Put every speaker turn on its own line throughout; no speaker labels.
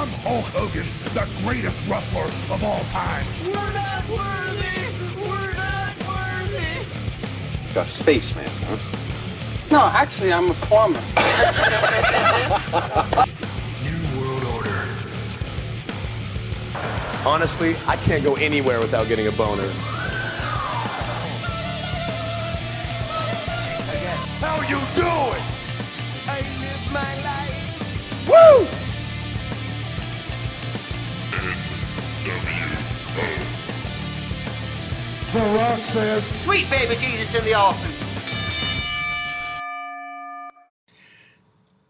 I'm Hulk Hogan, the greatest wrestler of all time.
We're not worthy! We're not worthy!
A spaceman, huh?
No, actually, I'm a plumber.
New World Order.
Honestly, I can't go anywhere without getting a boner.
How you doing?
Sweet baby Jesus in the offing.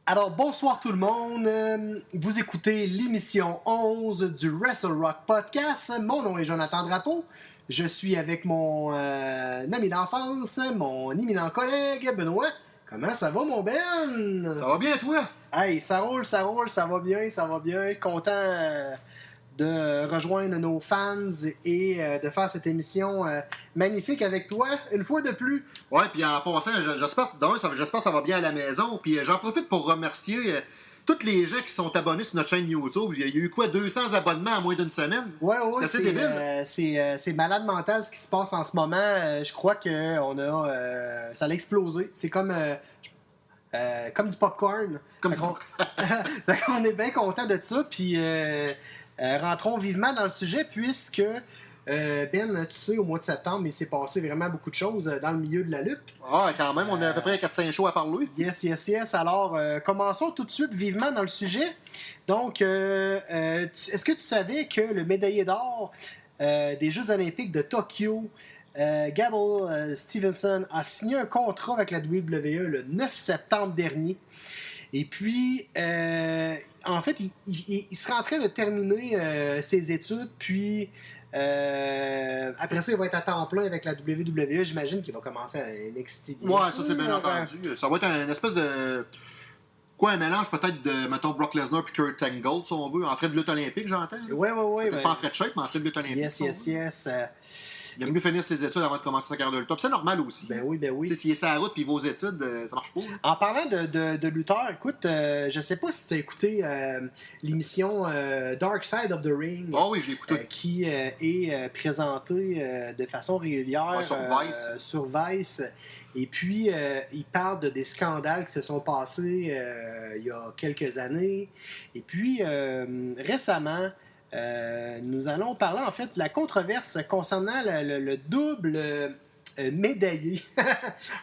Alors, bonsoir tout le monde. Euh, Vous écoutez l'émission 11 du Wrestle Rock Podcast. Mon nom est Jonathan Drapeau. Je suis avec mon euh, ami d'enfance, mon éminent collègue Benoît. Comment ça va, mon Ben?
Ça va bien, toi?
Hey, ça roule, ça roule, ça va bien, ça va bien. Content euh, de rejoindre nos fans et euh, de faire cette émission euh, magnifique avec toi, une fois de plus.
Ouais, puis en passant, j'espère que ça va bien à la maison. Puis euh, j'en profite pour remercier euh, tous les gens qui sont abonnés sur notre chaîne YouTube. Il y a eu quoi, 200 abonnements en moins d'une semaine?
Ouais, ouais,
C'est assez
c'est
débile.
euh, c'est, euh, c'est malade mental ce qui se passe en ce moment. Euh, je crois que on a, euh, ça a explosé. C'est comme, euh, euh, comme du popcorn.
Comme
Fait qu'on- fait qu'on est bien content de ça. Puis euh, rentrons vivement dans le sujet puisque euh, Ben, tu sais, au mois de septembre, il s'est passé vraiment beaucoup de choses euh, dans le milieu de la lutte.
Ah, quand même, on a à peu près 4-5 shows à parler.
Yes, yes, yes. Alors, euh, commençons tout de suite vivement dans le sujet. Donc, euh, est-ce que tu savais que le médaillé d'or des Jeux olympiques de Tokyo, Gable Stevenson, a signé un contrat avec la WWE le 9 septembre dernier? Et puis, euh, en fait, il, il- il serait en train de terminer euh, ses études, puis euh, après ça, il va être à temps plein avec la WWE. J'imagine qu'il va commencer à NXT.
Ouais, ça c'est bien entendu. Ça va être un espèce de. Quoi, un mélange peut-être de, mettons, Brock Lesnar puis Kurt Angle, si on veut, en frais de lutte olympique, j'entends.
Ouais, ouais, ouais.
Peut-être
ben,
pas en frais de shape, mais en frais de lutte olympique.
Yes,
si
yes, yes.
Il aime mieux finir ses études avant de commencer sa carrière de lutte. Puis C'est normal aussi.
ben oui, ben oui.
S'il est sur la route puis aux études, euh, ça marche pas. là.
En parlant de, de, de lutteur, écoute, euh, je sais pas si tu as écouté euh, l'émission euh, Dark Side of the Ring.
Ah oui, je l'ai écouté.
euh, qui est présentée de façon régulière
Ouais, sur Vice.
sur Vice. Et puis, euh, il parle de des scandales qui se sont passés euh, il y a quelques années. Et puis, euh, récemment, euh, nous allons parler en fait de la controverse concernant le, le- le double euh, médaillé,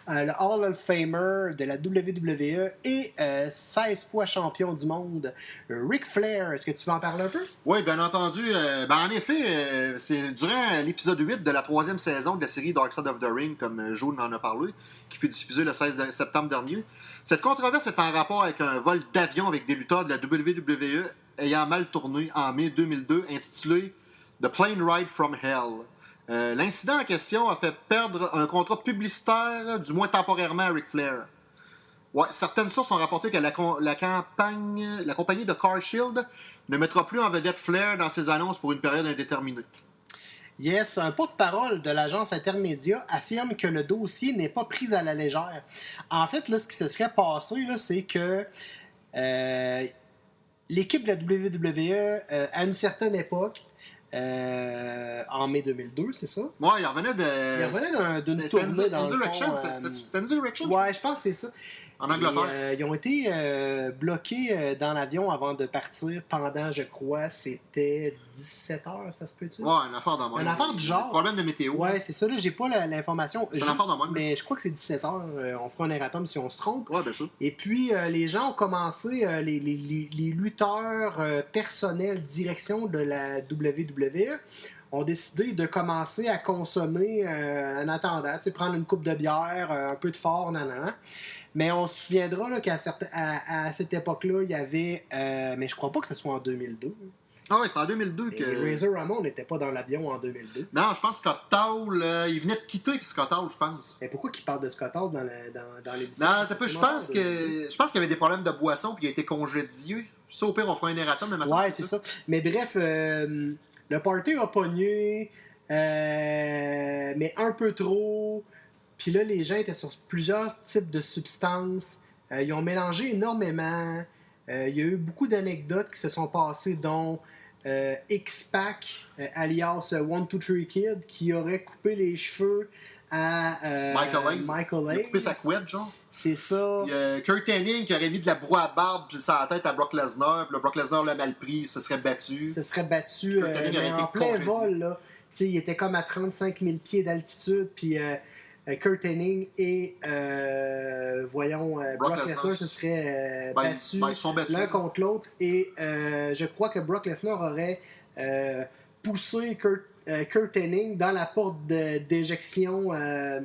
euh, le Hall of Famer de la WWE et euh, 16 fois champion du monde, Ric Flair. Est-ce que tu veux en parler un peu?
Oui, bien entendu. euh, ben, en effet, c'est durant l'épisode 8 de la troisième saison de la série Dark Side of the Ring, comme Joe en a parlé, qui fut diffusée le 16 de- septembre dernier. Cette controverse est en rapport avec un vol d'avion avec des lutteurs de la WWE ayant mal tourné en mai 2002, intitulé The Plane Ride from Hell. Euh, L'incident en question a fait perdre un contrat publicitaire, du moins temporairement, à Ric Flair. Certaines sources ont rapporté que la, campagne, la compagnie de Car Shield ne mettra plus en vedette Flair dans ses annonces pour une période indéterminée.
Yes, un porte-parole de l'agence Intermédia affirme que le dossier n'est pas pris à la légère. En fait, ce qui se serait passé, c'est que euh, l'équipe de la WWE, euh, à une certaine époque, euh, en mai 2002, c'est ça?
Ouais, il revenait de.
Il revenait d'un- d'une tournée dans le fond, euh,
c'était- Direction
Ouais, je pense que c'est ça.
En Angleterre?
Et, euh, ils ont été euh, bloqués euh, dans l'avion avant de partir pendant, je crois, c'était 17 heures, ça se peut-tu?
Ouais, une affaire même.
Une affaire du genre.
Problème de météo.
Ouais, c'est ça, là, j'ai pas l'information.
C'est
Juste,
l'affaire de même.
Mais je crois que c'est 17 heures. on fera un erratum si on se trompe.
Ouais, bien sûr.
Et puis, euh, les gens ont commencé, les, les- les- les lutteurs personnels direction de la WWE ont décidé de commencer à consommer euh, en attendant, tu sais, prendre une coupe de bière, euh, un peu de fort, nan, nan, nan. Mais on se souviendra qu'à à, à cette époque-là, il y avait, euh, mais je crois pas que ce soit en 2002.
Ah ouais, c'était en 2002
Et
que.
Razor Ramon n'était pas dans l'avion en 2002.
Non, je pense que Scott Hall, euh, il venait de quitter Scott Hall, je pense.
Mais pourquoi qu'il parle de Scott Hall dans, la- dans, dans l'émission?
Non, peu, je
C'est
pense que. Je pense qu'il y avait des problèmes de boisson puis il a été congédié. Ça, au pire, on fera un erratum, mais ma
Ouais, c'est ça. Mais bref, euh, le party a pogné, euh, mais un peu trop. Puis là, les gens étaient sur plusieurs types de substances. Euh, ils ont mélangé énormément. Euh, il y a eu beaucoup d'anecdotes qui se sont passées, dont euh, X-Pac, alias One Two Three Kid, qui aurait coupé les cheveux à euh,
Michael Hayes.
Michael
Il a coupé
Hayes.
sa couette, genre.
C'est ça.
Il y a Kurt Hennig qui aurait mis de la broie à barbe ça la tête à Brock Lesnar. Puis là, Brock Lesnar l'a mal pris, se serait battu.
se serait battu
Kurt Hennig
mais
aurait été
en plein
congédié.
vol. Là. Il était comme à 35 000 pieds d'altitude. Puis Kurt Hennig et, euh, voyons, euh,
Brock Lesnar.
Se seraient euh,
Ben,
battus
ben, battus.
l'un contre l'autre. Et euh, je crois que Brock Lesnar aurait euh, poussé Kurt, euh, Kurt Hennig dans la porte d'éjection, euh,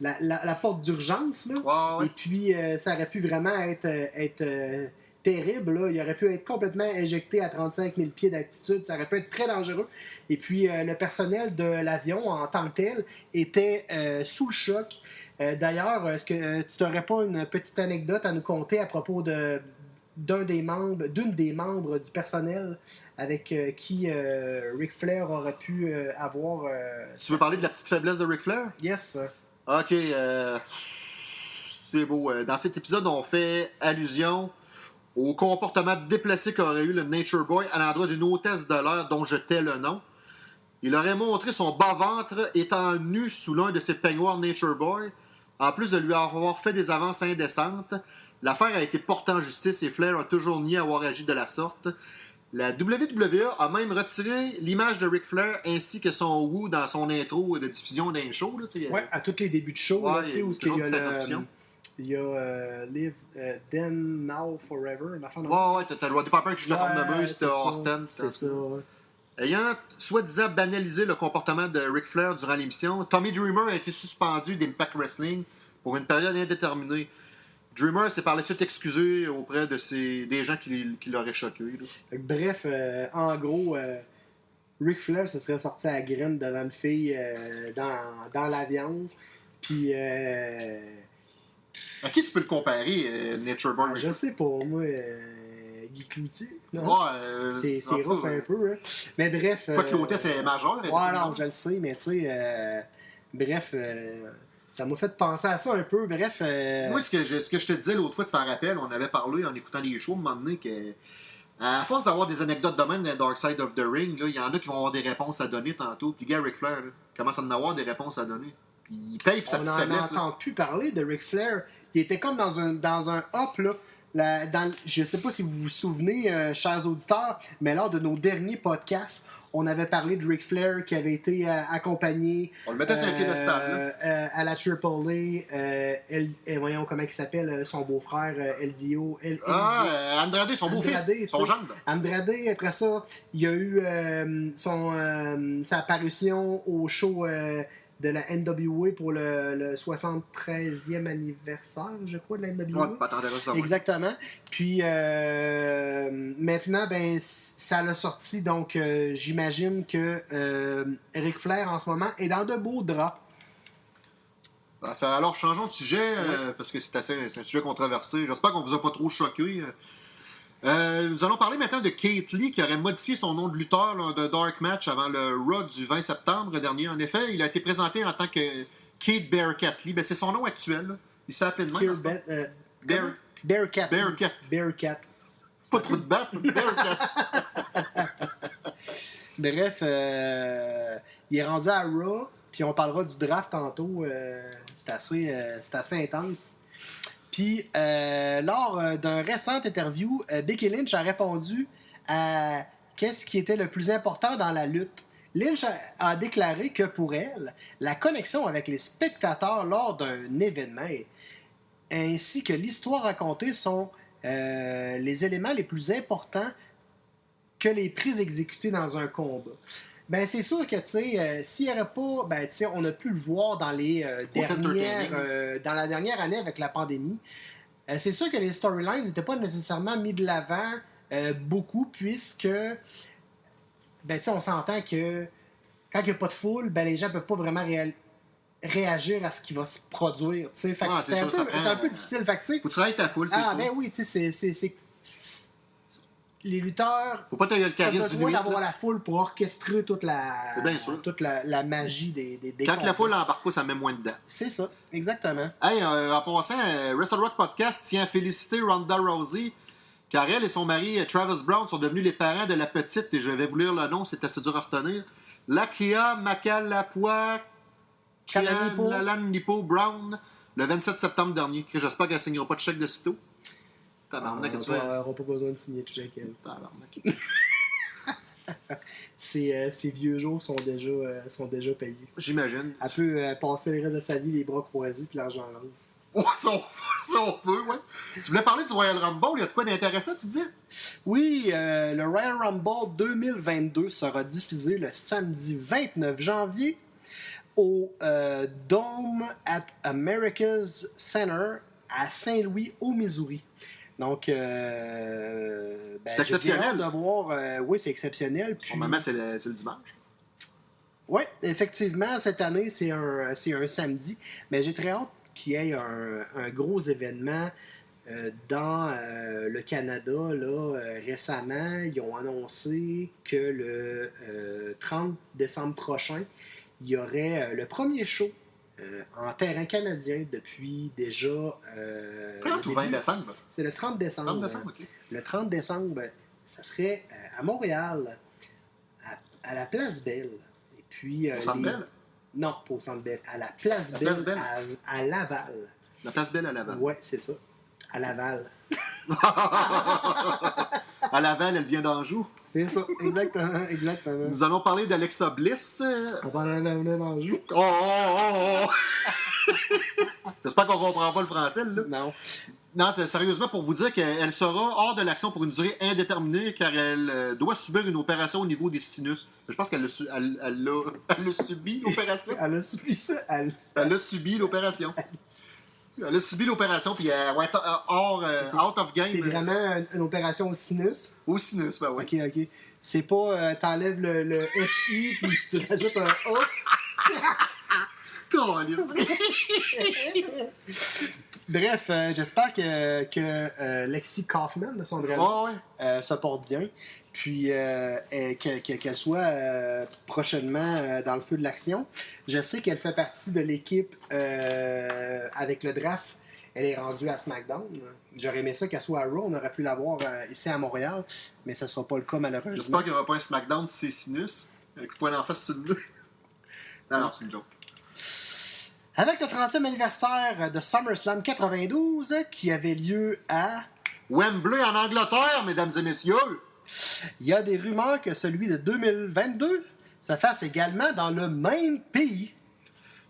la, la- la porte d'urgence. là.
Ouais, ouais.
Et puis, euh, ça aurait pu vraiment être, euh, être euh, terrible. Là. Il aurait pu être complètement éjecté à 35 000 pieds d'altitude. Ça aurait pu être très dangereux. Et puis, euh, le personnel de l'avion en tant que tel était euh, sous le choc. Euh, D'ailleurs, est-ce que tu n'aurais pas une petite anecdote à nous conter à propos de d'un des membres, d'une des membres du personnel avec qui Ric Flair aurait pu avoir.
Tu veux parler de la petite faiblesse de Ric Flair?
yes.
Ok, c'est beau. Dans cet épisode, on fait allusion au comportement déplacé qu'aurait eu le Nature Boy à l'endroit d'une hôtesse de l'air dont je tais le nom. Il aurait montré son bas-ventre étant nu sous l'un de ses peignoirs Nature Boy, en plus de lui avoir fait des avances indécentes. L'affaire a été portée en justice et Flair a toujours nié avoir agi de la sorte. La WWE a même retiré l'image de Ric Flair ainsi que son Woo dans son intro de diffusion d'un show. Là.
Ouais, à tous les débuts de show,
Ouais,
là, où il y a, il y a euh, Live euh, Then Now Forever, de
Ouais, ouais, t'as le Roddy Piper qui joue la
Ouais,
cornemuse,
c'est
t'as Austin.
C'est ça. ouais.
Ayant soi-disant banalisé le comportement de Ric Flair durant l'émission, Tommy Dreamer a été suspendu d'Impact Wrestling pour une période indéterminée. Dreamer s'est par la suite excusé auprès de ses, des gens qui, qui l'auraient choqué. là.
Que Bref, euh, en gros, euh, Ric Flair se serait sorti à la graine devant une fille euh, dans, dans l'avion. Puis,
À qui tu peux le comparer, euh, Nature Boy?
ah, je sais pas, moi, euh, Guy Cloutier. non?
Ouais, euh,
C'est c'est rough un peu. Hein. Mais bref.
Pas que
euh,
l'hôtesse est majeure. elle est
Ouais, non, je le sais, mais tu sais, bref, euh, ça m'a fait penser à ça un peu. Bref,
Moi, ce que, je, ce que je te disais l'autre fois, tu t'en rappelles, on avait parlé en écoutant les shows, un moment donné, que à force d'avoir des anecdotes de même dans Dark Side of the Ring, il y en a qui vont avoir des réponses à donner tantôt. Puis, gars, Ric Flair, là, commence à en avoir des réponses à donner. Il paye pour sa petite
plus parler de Ric Flair. Il était comme dans un, dans un hop, là. La- dans, je sais pas si vous vous souvenez, euh, chers auditeurs, mais lors de nos derniers podcasts, on avait parlé de Ric Flair qui avait été euh, accompagné
On le mettait sur un
euh,
piédestal.
à la Triple A. euh, voyons comment il s'appelle, son beau-frère, euh, LDO. L-
Ah,
LDO.
euh, Andrade, son beau-fils, son gendre.
Andrade, après ça, il y a eu son, sa apparition au show de la NWA pour le, le 73e anniversaire, je crois, de la NWA.
Ouais.
Exactement. Puis euh, maintenant, ben, ça l'a sorti, donc euh, j'imagine que euh, Ric Flair en ce moment est dans de beaux draps.
Fait, Alors, changeons de sujet, parce que c'est assez c'est un sujet controversé. J'espère qu'on vous a pas trop choqué. Euh, nous allons parler maintenant de Kate Lee, qui aurait modifié son nom de lutteur lors d'un Dark Match avant le Raw du 20 septembre dernier. En effet, il a été présenté en tant que Kate Bearcat Lee. Ben, c'est son nom actuel. là. Il se fait appeler de même. Temps.
Bet- euh,
Bear-
Bearcat.
Bearcat.
Bearcat.
Pas trop de batte. Bearcat.
Bref, euh, il est rendu à Raw, puis on parlera du draft tantôt. c'est assez, c'est assez intense. Puis, euh, lors euh, d'un récent interview, euh, Becky Lynch a répondu à qu'est-ce qui était le plus important dans la lutte. Lynch a, a déclaré que pour elle, la connexion avec les spectateurs lors d'un événement ainsi que l'histoire racontée sont les éléments les plus importants que les prises exécutées dans un combat. Ben, c'est sûr que, tu sais, euh, s'il n'y aurait pas, ben, tu sais, on a pu le voir dans les euh, dernières, euh, dans la dernière année avec la pandémie. C'est sûr que les storylines n'étaient pas nécessairement mis de l'avant beaucoup, puisque, ben, tu sais, on s'entend que quand il n'y a pas de foule, ben, les gens ne peuvent pas vraiment réagir à ce qui va se produire,
Ouais,
c'est un, peu- un difficile. Fait que, tu
Faut ta foule, c'est
ah, ben oui, c'est. Les lutteurs.
Faut pas le charisme
besoin d'avoir la foule pour orchestrer toute la,
C'est bien sûr.
toute la, la magie des, des, des
Quand la foule embarque pas, ça met moins dedans.
C'est ça, exactement.
Hey, euh, en passant, euh, Wrestle Rock Podcast tient à féliciter Ronda Rousey car elle et son mari euh, Travis Brown sont devenus les parents de la petite, et je vais vous lire le nom, c'est assez dur à retenir. Lakia Makalapua
Kalanipo.
Brown, le 27 septembre dernier. Que J'espère qu'elle ne signera pas de chèque de sitôt.
On
Tabarnak, tu
n'aura pas besoin de signer de chèque. elle.
Tabarnak.
Ses, euh, ses vieux jours sont déjà, euh, sont déjà payés.
J'imagine.
Elle peut euh, passer le reste de sa vie les bras croisés puis l'argent rose.
Ouais, si on, si on peut, ouais. Tu voulais parler du Royal Rumble, il y a de quoi d'intéressant, tu dis?
Oui, euh, le Royal Rumble 2022 sera diffusé le samedi 29 janvier au euh, Dome at America's Center à Saint-Louis, au Missouri. Donc, euh, ben,
C'est exceptionnel.
de voir. euh, oui, c'est exceptionnel. Puis,
Normalement, c'est le, c'est le dimanche.
Oui, effectivement, cette année, c'est un, c'est un samedi. Mais j'ai très hâte qu'il y ait un, un gros événement euh, dans euh, le Canada. Là, récemment, ils ont annoncé que le euh, 30 décembre prochain, il y aurait le premier show euh, en terrain canadien depuis déjà. euh,
30
le
ou 20
début.
décembre?
C'est le 30 décembre.
30 décembre, ok.
Le 30 décembre, ça serait euh, à Montréal, à, à la Place Belle. Et puis, euh,
Au Centre
les-
Bell?
Non, pas au Centre Belle, à la Place
La
Belle,
Place Belle.
À, à Laval.
La place Belle à Laval.
Ouais, c'est ça. À Laval.
à Laval, elle vient d'Anjou.
C'est ça, exactement, exactement.
Nous allons parler d'Alexa Bliss.
On va en amener dans le jour.
Oh, oh, oh, oh. J'espère qu'on comprend pas le français, là.
Non.
Non, c'est- sérieusement, pour vous dire qu'elle sera hors de l'action pour une durée indéterminée car elle euh, doit subir une opération au niveau des sinus. Je pense qu'elle l'a su- elle- elle l'a elle l'a subi, l'opération.
Elle a subi ça. Elle...
Elle a subi l'opération. Elle a subi l'opération, puis elle va être euh, hors, euh, out of game.
C'est vraiment une, opération au sinus?
Au sinus, ben ouais.
Ok, ok. C'est pas euh, t'enlèves le, le SI puis tu rajoutes un A. Bref, euh, j'espère que, que euh, Lexi Kaufman, de son vrai nom,
Ouais, ouais.
euh, se porte bien. Puis qu'elle soit prochainement dans le feu de l'action. Je sais qu'elle fait partie de l'équipe avec le draft. Elle est rendue à SmackDown. J'aurais aimé ça qu'elle soit à Raw. On aurait pu la voir ici à Montréal, mais ça ne sera pas le cas malheureusement.
J'espère qu'il n'y aura pas un SmackDown si c'est sinus. Coup de poing d'en face le bleu. Non, non, c'est une joke.
Avec le 30e anniversaire de SummerSlam 92 qui avait lieu à
Wembley en Angleterre, mesdames et messieurs.
Il y a des rumeurs que celui de 2022 se fasse également dans le même pays.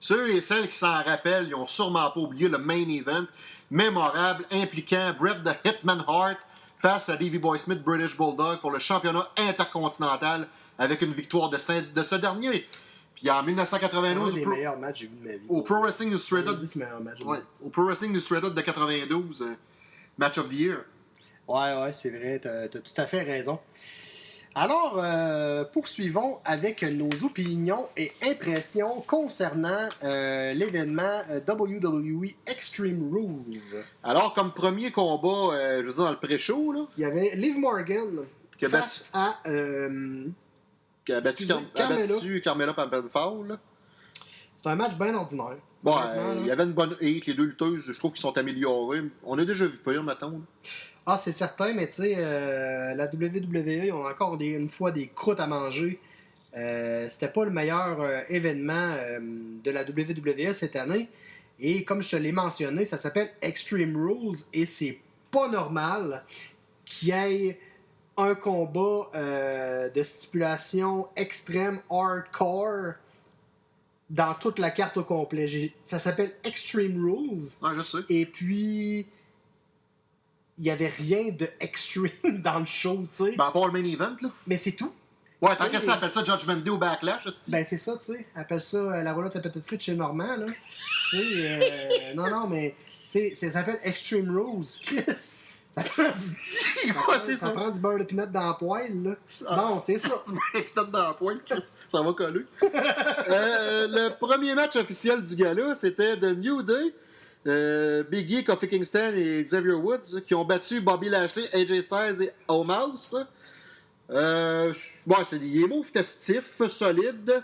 Ceux et celles qui s'en rappellent, ils ont sûrement pas oublié le main event mémorable impliquant Bret the Hitman Hart face à Davey Boy Smith British Bulldog pour le championnat intercontinental avec une victoire de, ce- de ce dernier. Puis en
C'est un
1992,
des
Pro,
meilleurs matchs que j'ai vu de ma vie.
au Pro Wrestling Illustrated, ouais, au Pro Wrestling Illustrated de 92, euh, Match of the Year.
Ouais, ouais, c'est vrai, t'as as tout à fait raison. Alors, euh, poursuivons avec nos opinions et impressions concernant euh, l'événement WWE Extreme Rules.
Alors, comme premier combat, euh, je veux dire, dans le pré-show, là,
Il y avait Liv Morgan face à...
qui a battu, Car- a
Carmella.
battu Pampenfall,
c'est un match bien ordinaire.
Bon, il y avait une bonne hate, les deux lutteuses, je trouve qu'ils sont améliorés. On a déjà vu pire, mettons.
Ah, c'est certain, mais tu sais, euh, la WWE, ils ont encore des, une fois des croûtes à manger. Euh, C'était pas le meilleur euh, événement de la WWE cette année. Et comme je te l'ai mentionné, ça s'appelle Extreme Rules et c'est pas normal qu'il y ait un combat euh, de stipulation extrême hardcore dans toute la carte au complet. Ça s'appelle Extreme Rules.
Ouais, je sais.
Et puis, il n'y avait rien de extreme dans le show, tu sais.
Ben, à part le main event, là.
Mais c'est tout.
Ouais, tant
Tu
que ça appelle ça Judgment Day au Backlash, hostie.
Ben, c'est ça, tu sais. Appelle ça euh, la roulotte à petites frites chez Normand, là. tu sais, euh, non, non, mais, tu sais, ça s'appelle Extreme Rules. Chris, ça prend du, ça
Ouais,
prend-
c'est
ça
ça.
prend du beurre de pinot dans la poêle, là.
Ah.
Bon, c'est ça.
Peut-être dans la Chris, ça va coller. Euh, le premier match officiel du gala, c'était The New Day. Euh, Big E, Kofi Kingston et Xavier Woods qui ont battu Bobby Lashley, AJ Styles et Omos. Euh, bon, c'est des mots festifs, solides,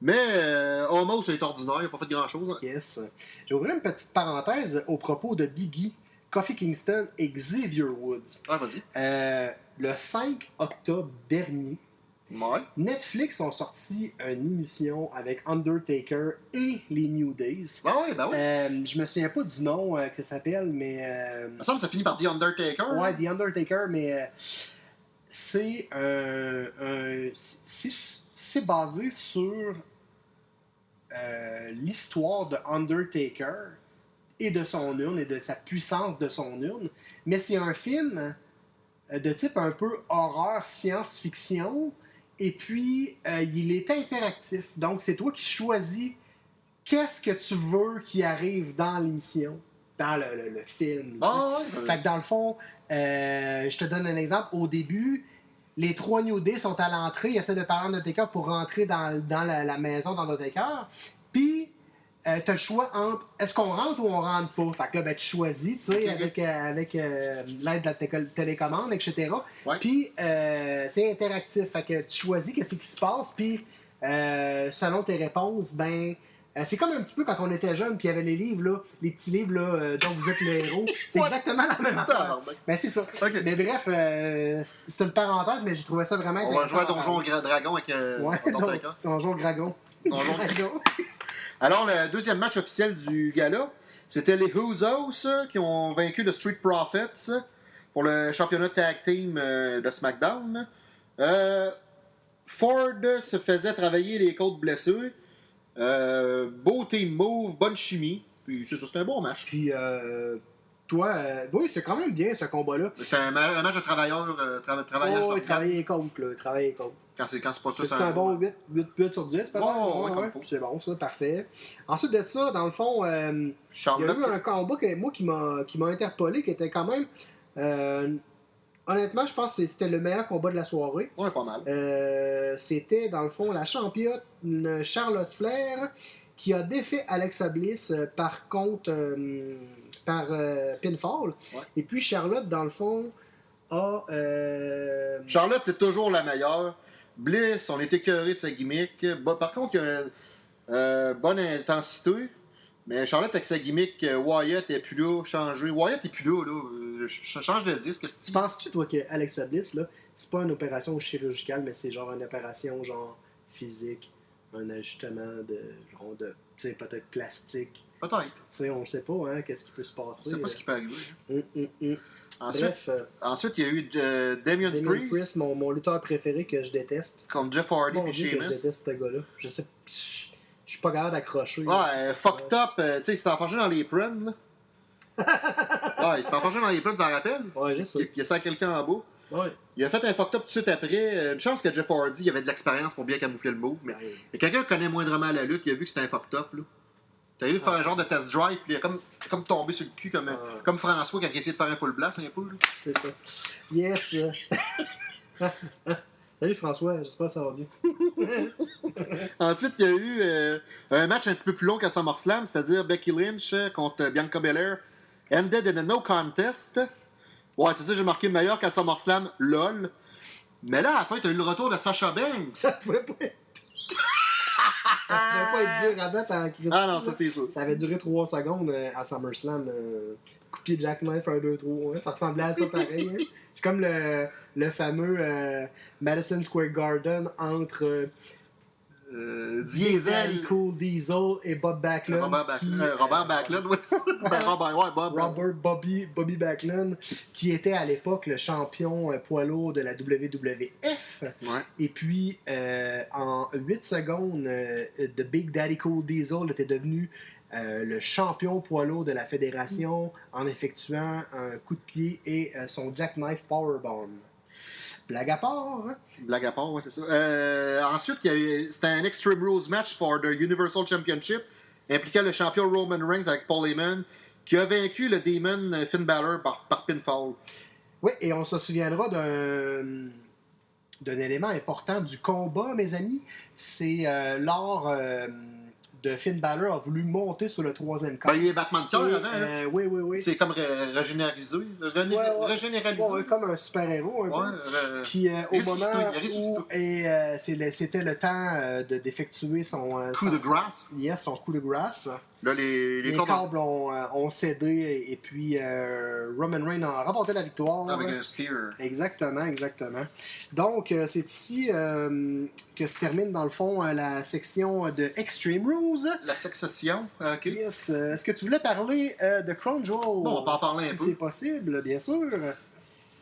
mais euh, Omos est ordinaire, il n'a pas fait grand-chose. hein.
Yes. J'ai ouvert une petite parenthèse au propos de Biggie. Kofi Kingston et Xavier Woods.
Ah, vas-y.
Euh, le 5 octobre dernier,
Ouais.
Netflix ont sorti une émission avec Undertaker et les New Days.
Ben oui, ben oui.
Euh, je me souviens pas du nom euh, que ça s'appelle, mais.
Il me semble que ça finit par The Undertaker.
ouais, The Undertaker, mais c'est c'est basé sur l'histoire de Undertaker et de son urne et de sa puissance de son urne. Mais c'est un film euh, de type un peu horreur, science-fiction. Et puis, euh, il est interactif. Donc, c'est toi qui choisis qu'est-ce que tu veux qui arrive dans l'émission, dans le, le- le film. sais.
Ah, ouais.
Fait que dans le fond, euh, je te donne un exemple. Au début, les trois New Day sont à l'entrée, ils essaient de parler d'Undertaker pour rentrer dans, dans la, la maison d'Undertaker. Puis, euh, t'as le choix entre est-ce qu'on rentre ou on rentre pas? Fait que là, ben, tu choisis, tu sais,
Ok.
avec, euh, avec euh, l'aide de la té- télécommande, etc.
Ouais.
Puis, euh, c'est interactif. Fait que tu choisis qu'est-ce qui se passe, puis euh, selon tes réponses, ben. c'est comme un petit peu quand on était jeune, puis il y avait les livres, là, les petits livres là, dont vous êtes le héros. C'est exactement la même affaire.
Tabarnak.
Ben, c'est ça. Mais bref, euh, c'est une parenthèse, mais j'ai trouvé ça vraiment
On va
intéressant.
jouer à Donjon Dragon avec
Ouais, Donjon Dragon.
Donjon
Dragon.
Alors, le deuxième match officiel du gala, c'était les Usos euh, qui ont vaincu le Street Profits pour le championnat tag team euh, de SmackDown. Euh, Ford se faisait travailler les côtes blessées. Euh, beau team move, bonne chimie. Puis c'est ça, c'était un bon match.
Puis, euh, toi, euh, oui, c'était quand même bien ce combat-là.
C'était un, ma- un match de travailleurs, euh, trava- travaillage
Oh, travaillait contre, là. il travaillait contre.
Quand c'est pas ça,
C'est un bon 8, 8, 8 sur 10, peut-être.
Ouais, ouais,
Ouais,
comme
ouais.
faut.
C'est bon, ça, parfait. Ensuite de ça, dans le fond, euh, il y a eu un combat que, moi qui m'a qui m'a interpellé, qui était quand même. euh, honnêtement, je pense que c'était le meilleur combat de la soirée.
Ouais, pas mal.
Euh, c'était dans le fond la championne Charlotte Flair qui a défait Alexa Bliss par contre par pinfall.
Ouais.
Et puis Charlotte dans le fond a
Charlotte, c'est toujours la meilleure. Bliss, on est écœuré de sa gimmick. Bon, par contre, il y a une euh, bonne intensité. Mais Charlotte, avec sa gimmick, euh, Wyatt est plus là, changé. Wyatt est plus là, là. Euh, Je change de disque.
tu
tu
penses-tu toi que Alexa Bliss là, c'est pas une opération chirurgicale mais c'est genre une opération genre physique, un ajustement de genre de tu sais peut-être plastique?
Peut-être.
Tu sais, on sait pas hein, qu'est-ce qui peut se passer.
Je sais pas ce qui peut arriver.
Hum, hum.
Ensuite,
Bref, euh,
ensuite, il y a eu euh, Damien,
Damien
Priest,
Priest, mon, mon lutteur préféré que je déteste.
contre Jeff Hardy et
que je
Sheamus.
déteste ce gars-là. Je sais. Je suis pas capable d'accrocher.
Ouais, euh, fucked up. euh, tu sais, il s'est enfargé dans les prunes, là. ouais, il s'est enfargé dans les prunes, tu t'en rappelles?
Ouais, je
Il,
sais.
il a ça quelqu'un en bas.
Ouais.
Il a fait un fucked up tout de suite après. Une chance que Jeff Hardy il avait de l'expérience pour bien camoufler le move. Mais
Ouais.
mais quelqu'un connaît moindrement la lutte, il a vu que c'était un fucked up. là. T'as vu faire un genre de test drive, puis il a comme, comme tombé sur le cul, comme, comme François quand il essayait de faire un full blast un peu. là.
C'est ça. Yes. Salut François, j'espère que ça va bien.
Ensuite, il y a eu euh, un match un petit peu plus long qu'à SummerSlam, c'est-à-dire Becky Lynch euh, contre Bianca Belair. Ended in a no contest. Ouais, c'est ça, j'ai marqué meilleur qu'à SummerSlam, lol. Mais là, à la fin, t'as eu le retour de Sasha Banks.
Ça pouvait pas ça pouvait pas être dur à battre en Christ.
Ah non, ça c'est sûr.
Ça avait duré 3 secondes euh, à SummerSlam. Euh, coup de pied de Jackknife 1, 2, 3. hein. Ça ressemblait à ça pareil. hein. C'est comme le, le fameux euh, Madison Square Garden entre euh,
Euh,
Daddy
Diesel.
Cool Diesel et Bob Backlund.
Robert
qui,
euh, Robert Backlund, ça. Ben, Robert, ouais, Bob.
Robert Bobby, Bobby Backlund, qui était à l'époque le champion euh, poids lourd de la WWF.
Ouais.
Et puis, euh, en 8 secondes, euh, The Big Daddy Cool Diesel était devenu euh, le champion poids lourd de la fédération en effectuant un coup de pied et euh, son jackknife powerbomb. Blague à part, hein?
Blague à part, ouais, c'est ça. Euh, ensuite, c'était un Extreme Rules match for the Universal Championship impliquant le champion Roman Reigns avec Paul Heyman qui a vaincu le Demon euh, Finn Balor par, par pinfall.
Oui, et on se souviendra d'un d'un élément important du combat, mes amis. C'est euh, lors euh, de Finn Balor a voulu monter sur le troisième camp.
Ben, il a Batman
Et,
Cœur avant. hein.
euh, oui, oui, oui.
C'est comme ré- régénéralisé. René-
Ouais, ouais.
Régénéralisé.
Ouais, comme un super-héros.
euh,
Puis euh, au moment
est
où et, euh, c'était le temps euh, de d'effectuer son,
coup
son-
de grâce.
Yes, son coup de grâce.
Là, les, les
Les
cordes
câbles ont, euh, ont cédé et puis euh, Roman Reigns a remporté la victoire.
avec un spear.
Exactement, exactement. Donc, euh, c'est ici euh, que se termine, dans le fond, la section de Extreme Rules.
La succession, ok.
Yes. Est-ce que tu voulais parler euh, de Crown Jewel?
Bon, on va en parler un
si
peu.
c'est possible, bien sûr.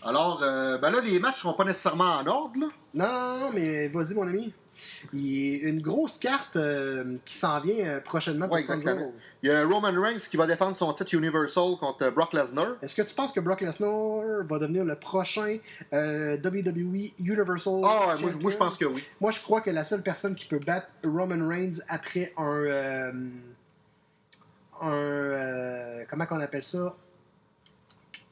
Alors, ben là, les matchs seront pas nécessairement en ordre, là.
Non, non, non, mais vas-y, mon ami. Il y a une grosse carte euh, qui s'en vient euh, prochainement pour
Ouais, exactement. Il y a Roman Reigns qui va défendre son titre Universal contre Brock Lesnar.
Est-ce que tu penses que Brock Lesnar va devenir le prochain euh, WWE Universal
Ah, ouais, moi,
Champion?
moi, je pense que oui.
Moi, je crois que la seule personne qui peut battre Roman Reigns après un. euh, un. euh, comment qu'on appelle ça?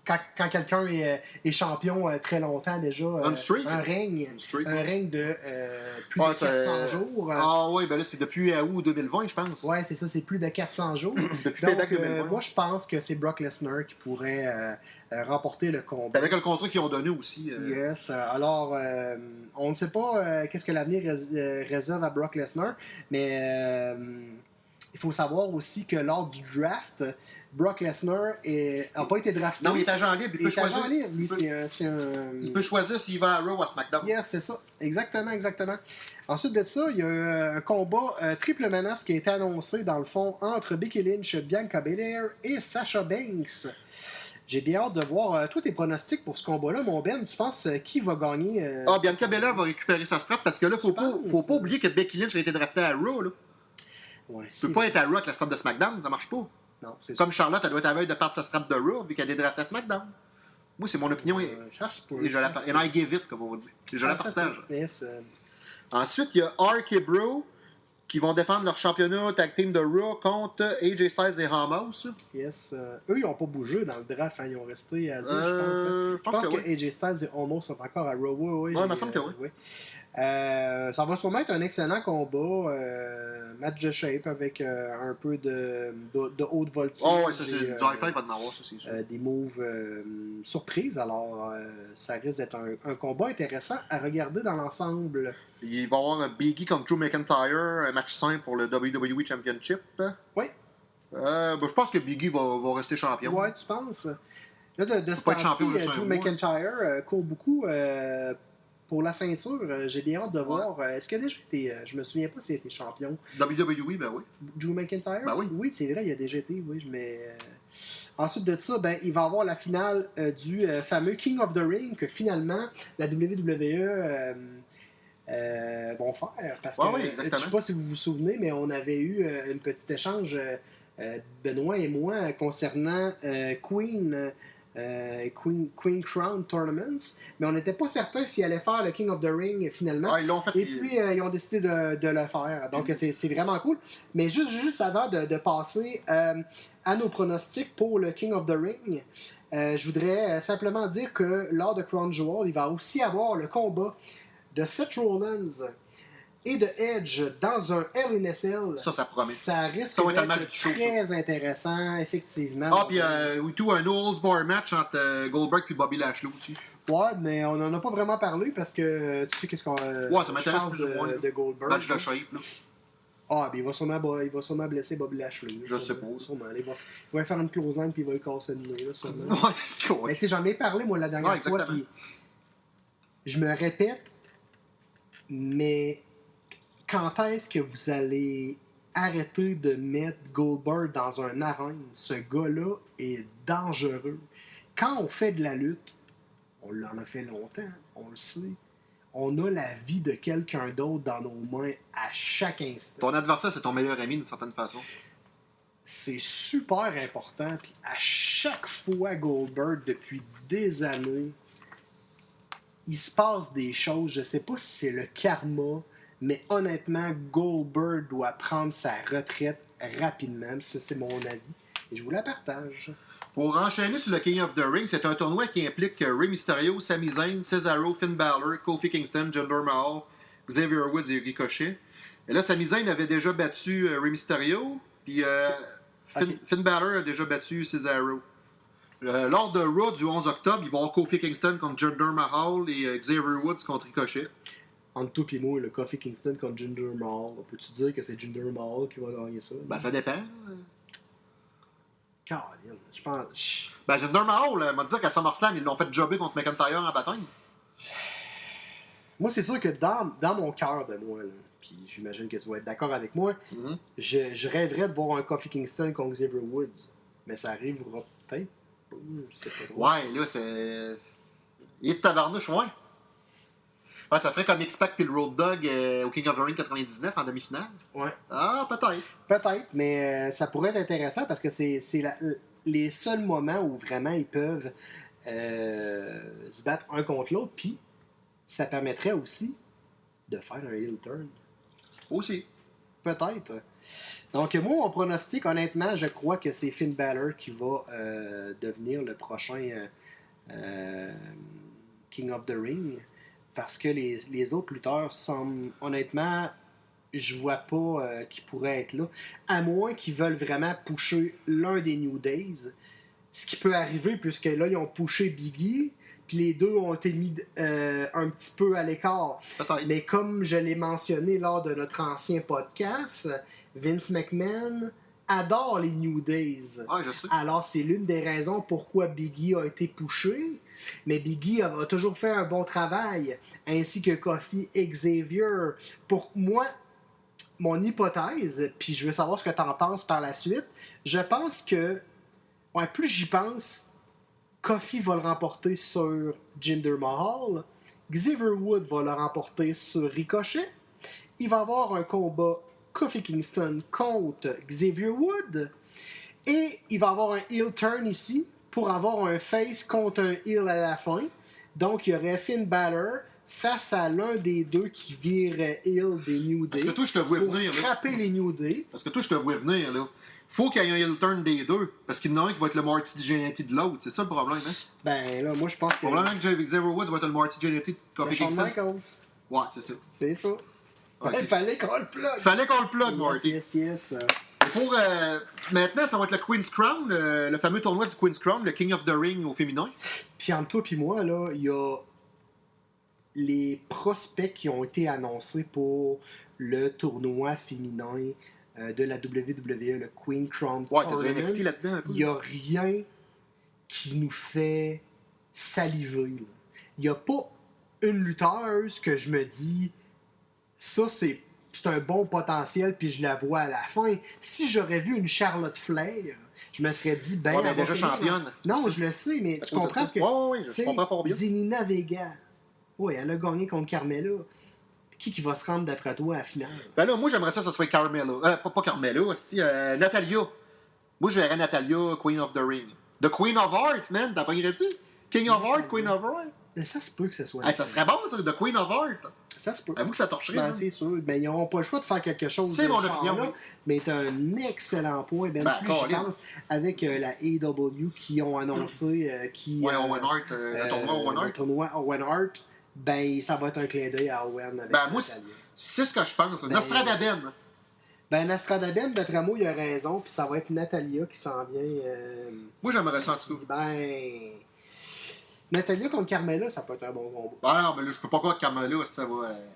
Quand, quand quelqu'un est, est champion euh, très longtemps déjà. euh,
Un
règne.
Un
règne de euh, plus de 400
c'est-
jours. euh,
Ah oui, ben là, c'est depuis euh, août 2020, je pense.
Ouais, c'est ça, c'est plus de 400 jours.
Depuis
Donc,
Payback
euh,
2020.
moi, je pense que c'est Brock Lesnar qui pourrait euh, euh, remporter le combat.
Avec le contrat qu'ils ont donné aussi. euh,
Yes. euh, Alors, euh, on ne sait pas euh, qu'est-ce que l'avenir rés- euh, réserve à Brock Lesnar, mais euh, il faut savoir aussi que lors du draft, Brock Lesnar n'a pas été drafté.
Non, il est agent libre, il peut choisir.
libre, lui,
il peut-
un- un...
Il peut choisir s'il va à Raw ou à SmackDown.
Yes, c'est ça. Exactement, exactement. Ensuite de ça, il y a euh, un combat euh, triple menace qui a été annoncé, dans le fond, entre Becky Lynch, Bianca Belair et Sasha Banks. J'ai bien hâte de voir euh, tous tes pronostics pour ce combat-là, mon Ben. Tu penses euh, qui va gagner
Ah, Bianca Belair va récupérer sa strap parce que là, faut
Tu
pas,
penses?
faut pas oublier que Becky Lynch a été draftée à Raw. Là.
Ouais,
Tu peux pas être à Raw avec la strap de SmackDown, ça marche pas.
Non,
Comme Charlotte, elle doit être à veille de perdre sa strap de Raw vu qu'elle est draftée à SmackDown. Moi, c'est mon opinion et,
Euh, se peut,
et je la, and I give it, comme on dit. Et je la
Ah,
partage.
euh,
Ensuite, il y a Ark et Bro qui vont défendre leur championnat tag team de Raw contre AJ Styles et Ramos.
yes, euh, eux, ils n'ont pas bougé dans le draft. hein, ils ont resté à je pense. hein.
Euh,
Je pense que, AJ Styles et Homo sont encore à Raw. Oui, oui,
Ouais, il me semble que oui.
oui. Euh, ça va sûrement être un excellent combat. euh, match de shape avec euh, un peu de, de, de haute voltige.
Oh, ouais, ça, c'est du high five, va en avoir, ça, c'est sûr.
des moves surprises. Alors, ça risque d'être un, un combat intéressant à regarder dans l'ensemble.
Il va y avoir un Biggie contre Drew McIntyre, un match simple pour le WWE Championship.
Oui.
Ben, je pense que Biggie va, va rester champion.
Ouais, tu penses? Là, de, de ce temps-ci, Drew. McIntyre court beaucoup pour la ceinture. Euh, J'ai bien hâte de voir. Euh, Est-ce qu'il a déjà été. euh, je me souviens pas s'il a été champion.
WWE, ben oui.
Drew McIntyre?
Ben oui.
Oui, c'est vrai, il a déjà été, oui, mais... Ensuite de ça, ben, il va avoir la finale du fameux King of the Ring que finalement la WWE euh, vont faire. Parce que
Ouais, exactement.
je sais pas si vous vous souvenez, mais on avait eu euh, un petit échange, euh, Benoît et moi, concernant Queen. Euh, Queen, Queen Crown Tournaments, mais on n'était pas certain s'il allait faire le King of the Ring finalement.
Ah, ils l'ont fait.
Et puis, euh, ils ont décidé de, de le faire. Donc,
Mm.
c'est c'est vraiment cool. Mais juste, juste avant de, de passer euh, à nos pronostics pour le King of the Ring, euh, je voudrais euh, simplement dire que lors de Crown Jewel, il va aussi avoir le combat de Seth Rollins et de Edge dans un Cell.
Ça, ça promet.
Ça risque d'être
show,
très intéressant, effectivement.
Ah, puis euh, oui, tout, un Olds Bar match entre euh, Goldberg et Bobby Lashley aussi.
Ouais, mais on n'en a pas vraiment parlé parce que tu sais qu'est-ce qu'on. euh,
Ouais, ça m'intéresse plus ou
de-
moins, là.
De Goldberg.
Match de shape, là.
Ah, ben il va sûrement, il va sûrement blesser Bobby Lashley.
Je sais pas.
Sûrement. Il va, il va faire une close line puis il va lui casser le nez, là, sûrement.
Ouais,
Mais tu sais, j'en ai parlé, moi, la dernière
Ouais,
fois, puis je me répète, mais quand est-ce que vous allez arrêter de mettre Goldberg dans un arène? Ce gars-là est dangereux. Quand on fait de la lutte, on l'en a fait longtemps, on le sait, on a la vie de quelqu'un d'autre dans nos mains à chaque instant.
Ton adversaire, c'est ton meilleur ami d'une certaine façon.
c'est super important. Puis à chaque fois, Goldberg, depuis des années, il se passe des choses. Je sais pas si c'est le karma, mais honnêtement, Goldberg doit prendre sa retraite rapidement. Ça, c'est mon avis. Et je vous la partage.
Pour enchaîner sur le King of the Ring, c'est un tournoi qui implique Rey Mysterio, Sami Zayn, Cesaro, Finn Balor, Kofi Kingston, Jinder Mahal, Xavier Woods et Ricochet. Et là, Sami Zayn avait déjà battu euh, Rey Mysterio, puis euh, Finn, Balor a déjà battu Cesaro. Euh, lors de Raw du 11 octobre, il va y avoir Kofi Kingston contre Jinder Mahal et euh, Xavier Woods contre Ricochet.
Entre toi et moi, le Kofi Kingston contre Jinder Mahal. Peux-tu dire que c'est Jinder Mahal qui va gagner ça?
Ben, ça dépend.
Caroline, je pense.
Ben, Jinder Mahal, m'a dit qu'à SummerSlam, ils l'ont fait jobber contre McIntyre en bataille.
Moi, c'est sûr que dans, dans mon cœur de moi, là, puis j'imagine que tu vas être d'accord avec moi,
Mhm.
je, je rêverais de voir un Kofi Kingston contre Xavier Woods. Mais ça arrivera peut-être.
Ouais, là, c'est. Il est de tabarnouche, ouais. Ouais, ça ferait comme X-Pac puis le Road Dog euh, au King of the Ring 99 en demi-finale.
Ouais.
Ah, peut-être.
Peut-être, mais euh, ça pourrait être intéressant parce que c'est les seuls moments où vraiment ils peuvent euh, se battre un contre l'autre. Puis ça permettrait aussi de faire un heel turn.
Aussi.
Peut-être. Donc, moi, mon pronostic, honnêtement, je crois que c'est Finn Balor qui va euh, devenir le prochain King of the Ring. Parce que les, les autres lutteurs semblent, honnêtement, je vois pas euh, qui pourraient être là. À moins qu'ils veulent vraiment pusher l'un des New Days. Ce qui peut arriver, puisque là, ils ont pushé Biggie. Puis les deux ont été mis euh, un petit peu à l'écart. Mais comme je l'ai mentionné lors de notre ancien podcast, Vince McMahon adore les New Days.
Je sais.
Alors, c'est l'une des raisons pourquoi Biggie a été poussé. Mais Biggie a, toujours fait un bon travail, ainsi que Kofi Xavier. Pour moi, mon hypothèse, puis je veux savoir ce que tu en penses par la suite, je pense que, ouais, plus j'y pense, Kofi va le remporter sur Jinder Mahal, Xavier Wood va le remporter sur Ricochet, il va avoir un combat Kofi Kingston contre Xavier Wood, et il va avoir un heel turn ici pour avoir un face contre un heel à la fin. Donc, il y aurait Finn Balor face à l'un des deux qui vire heel des New Day.
Parce que toi, je te vois venir, là.
frapper les New Day.
Parce que toi, je te vois venir, là. Faut qu'il y ait un heel turn des deux. Parce qu'il y en a un qui va être le Marty de l'autre. C'est ça le problème, hein?
Ben là, moi je pense que.
Probablement que Xavier Woods va être le Marty de
le Shawn
Kingston.
Michaels.
Ouais, c'est ça.
C'est ça.
Ok.
Il fallait qu'on le plug.
Fallait qu'on le plug, Marty.
Yes, yes, yes.
Pour euh, maintenant, ça va être le Queen's Crown, le, le fameux tournoi du Queen's Crown, le King of the Ring au féminin.
Puis entre toi et moi, là, il y a les prospects qui ont été annoncés pour le tournoi féminin euh, de la WWE, le Queen Crown
Ouais, t'as du. NXT là-dedans un peu.
Il n'y a rien qui nous fait saliver. Il n'y a pas une lutteuse que je me dis ça c'est c'est un bon potentiel puis je la vois à la fin. Si j'aurais vu une Charlotte Flair, je me serais dit ben
Ouais,
elle
déjà championne,
Non, je le sais, mais tu comprends que
ouais, ouais, je comprends fort bien.
Zelina Vega, ouais, elle a gagné contre Carmella. Qui qui va se rendre d'après toi à la finale?
Ben là, moi, j'aimerais ça que ce soit Carmella. Euh, pas, pas Carmella, c'est euh, Natalia. Moi, je verrais Natalia, Queen of the Ring. The Queen of Heart, man, t'as pas tu King of Heart, Queen of Heart.
Mais ça se peut que ce soit.
Hey, ça serait bon, ça, The Queen of Heart.
Ça se peut.
Avoue que ça torcherait.
Ben, c'est sûr. Ben, ils n'auront pas le choix de faire quelque chose.
C'est
de
mon opinion, oui.
Mais c'est un excellent point. Ben,
Ben,
plus
Colin.
pense avec euh, la AEW qui ont annoncé euh, qui,
Ouais,
euh,
Owen Hart, euh, le tournoi Owen
le
Hart.
tournoi Owen Hart. Ben, ça va être un clin d'œil à Owen avec
Ben, moi, c'est ce que je pense.
Ben,
Nostradaben.
Ben, Nostradaben, d'après moi, il a raison. Puis ça va être Natalia qui s'en vient. euh,
Moi, j'aimerais ça en.
Ben. Natalia contre Carmella, ça peut être un bon combat.
Ben non, mais là, je peux pas croire que Carmella, ça va. euh,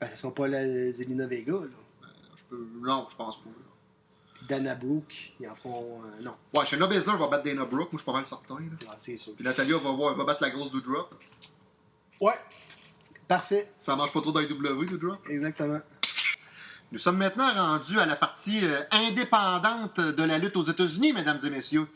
Ben, ce sera pas la Zelina Vega, là.
je peux... Non, je pense pas.
Dana Brooke, ils en feront. euh, non,
Ouais, Shayna Baszler va battre Dana Brooke, moi, je suis pas mal certain. là.
Ah, c'est sûr.
Puis Natalia va, battre la grosse Doudrop.
Ouais. Parfait.
Ça marche pas trop dans les W, Doudrop.
Exactement.
Nous sommes maintenant rendus à la partie euh, indépendante de la lutte aux États-Unis, mesdames et messieurs.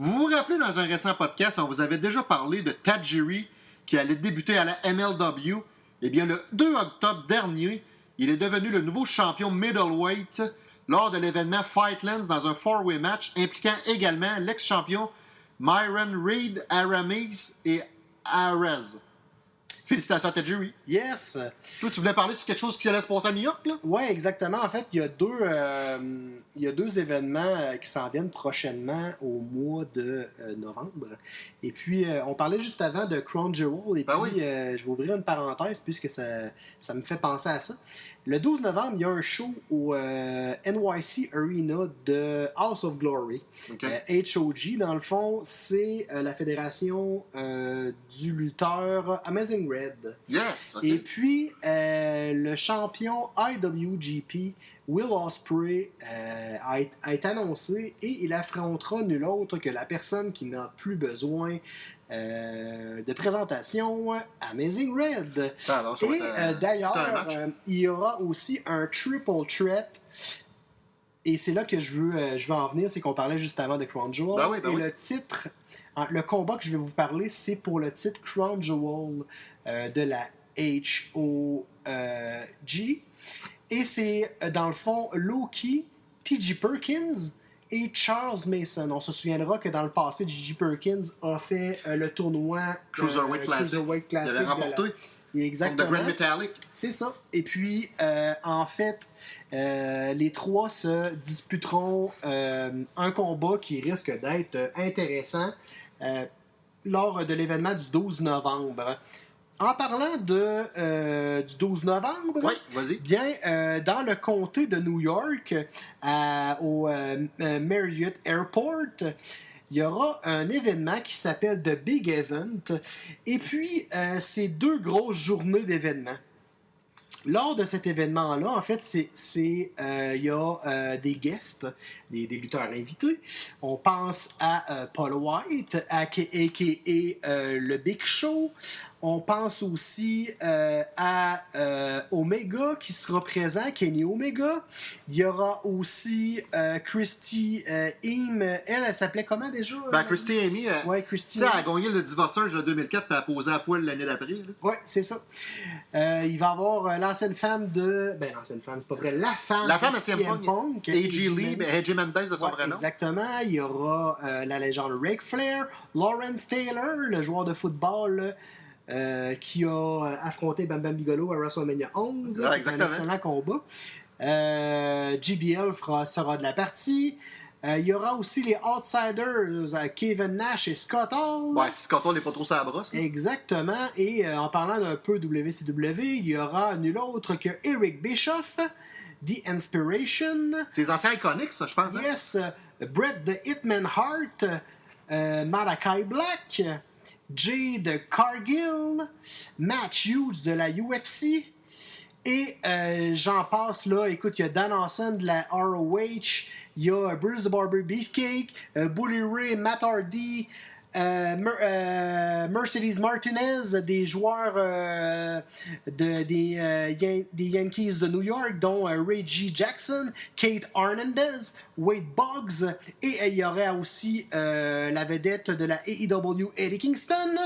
Vous vous rappelez, dans un récent podcast, on vous avait déjà parlé de Tajiri qui allait débuter à la MLW. Eh bien, le 2 octobre dernier, il est devenu le nouveau champion middleweight lors de l'événement Fightlands dans un four-way match impliquant également l'ex-champion Myron Reed, Aramis et Arez. Félicitations à Tajiri.
Yes.
Toi, tu voulais parler sur quelque chose qui allait se passer à New York, là?
Ouais, exactement. En fait, il y a deux, euh, il y a deux événements euh, qui s'en viennent prochainement au mois de euh, novembre. Et puis, euh, on parlait juste avant de Crown Jewel. Et
Ben
puis,
oui.
je vais ouvrir une parenthèse puisque ça, ça me fait penser à ça. Le 12 novembre, il y a un show au euh, NYC Arena de House of Glory.
OK.
Euh, HOG, dans le fond, c'est euh, la fédération du lutteur Amazing Red.
Yes!
Et puis, le champion IWGP Will Ospreay euh, a, a été annoncé et il affrontera nul autre que la personne qui n'a plus besoin euh, de présentation, Amazing Red.
Ah,
Et euh, d'ailleurs, euh, il y aura aussi un triple threat. Et c'est là que je veux, je veux en venir, c'est qu'on parlait juste avant de Crown Jewel.
Ben oui, ben
et
oui.
le titre, le combat que je vais vous parler, c'est pour le titre Crown Jewel de la HOG. Et c'est dans le fond Loki, T.J. Perkins et Charles Mason. On se souviendra que dans le passé, T.J. Perkins a fait euh, le tournoi
Cruiserweight
euh,
Classic.
Cruiserweight
Il
Classic
avait
de la-
remporté
Exactement.
The Grand Metallic.
C'est ça. Et puis, euh, en fait, euh, les trois se disputeront un combat qui risque d'être intéressant lors de l'événement du 12 novembre. En parlant de, euh, du 12 novembre,
Oui, vas-y.
Bien, euh, dans le comté de New York, à- au euh, euh, Marriott Airport, il y aura un événement qui s'appelle The Big Event. Et puis, c'est deux grosses journées d'événements. Lors de cet événement-là, en fait, c'est, euh, il y a euh, des guests, des, des lutteurs invités. On pense à euh, Paul White, aka, euh, le Big Show. On pense aussi euh, à euh, Omega qui sera présent, Kenny Omega. Il y aura aussi euh, Christy Im. Elle, elle s'appelait comment déjà?
Ben, Christy Amy,
Ouais,
tu
Christy.
sais, elle a gagné le Divorceur de 2004 puis elle a posé à poil l'année d'après.
Ouais, c'est ça. Il va y avoir l'ancienne femme de. Ben, l'ancienne femme, c'est pas vrai. La femme,
La femme
de
CM Punk.
Punk.
AJ Lee, ben, AJ Mendez de son
Ouais,
vrai nom.
Exactement. Il y aura la légende Ric Flair, Lawrence Taylor, le joueur de football euh, qui a euh, affronté Bam Bam Bigelow à WrestleMania 11.
Ah,
C'est un excellent combat. Euh, JBL fera, sera de la partie. Euh, il y aura aussi les Outsiders, Kevin Nash et Scott Hall.
Ouais, si Scott Hall n'est pas trop sa brosse. là.
Exactement. Et euh, en parlant d'un peu WCW, il y aura nul autre que Eric Bischoff, The Inspiration,
C'est anciens iconiques, ça, je pense. hein?
yes, euh, Bret the Hitman Hart, euh, Malachi Black, Jade Cargill, Matt Hughes de la UFC. Et euh, j'en passe là, écoute, il y a Dan Awesome de la ROH, il y a Bruce the Barber Beefcake, euh, Bully Ray, Matt Hardy, euh, Mer- euh, Mercedes Martinez, des joueurs euh, de, des, Yan- des Yankees de New York, dont Ray G. Jackson, Kate Hernandez, Wade Boggs, et il y aurait aussi la vedette de la AEW, Eddie Kingston,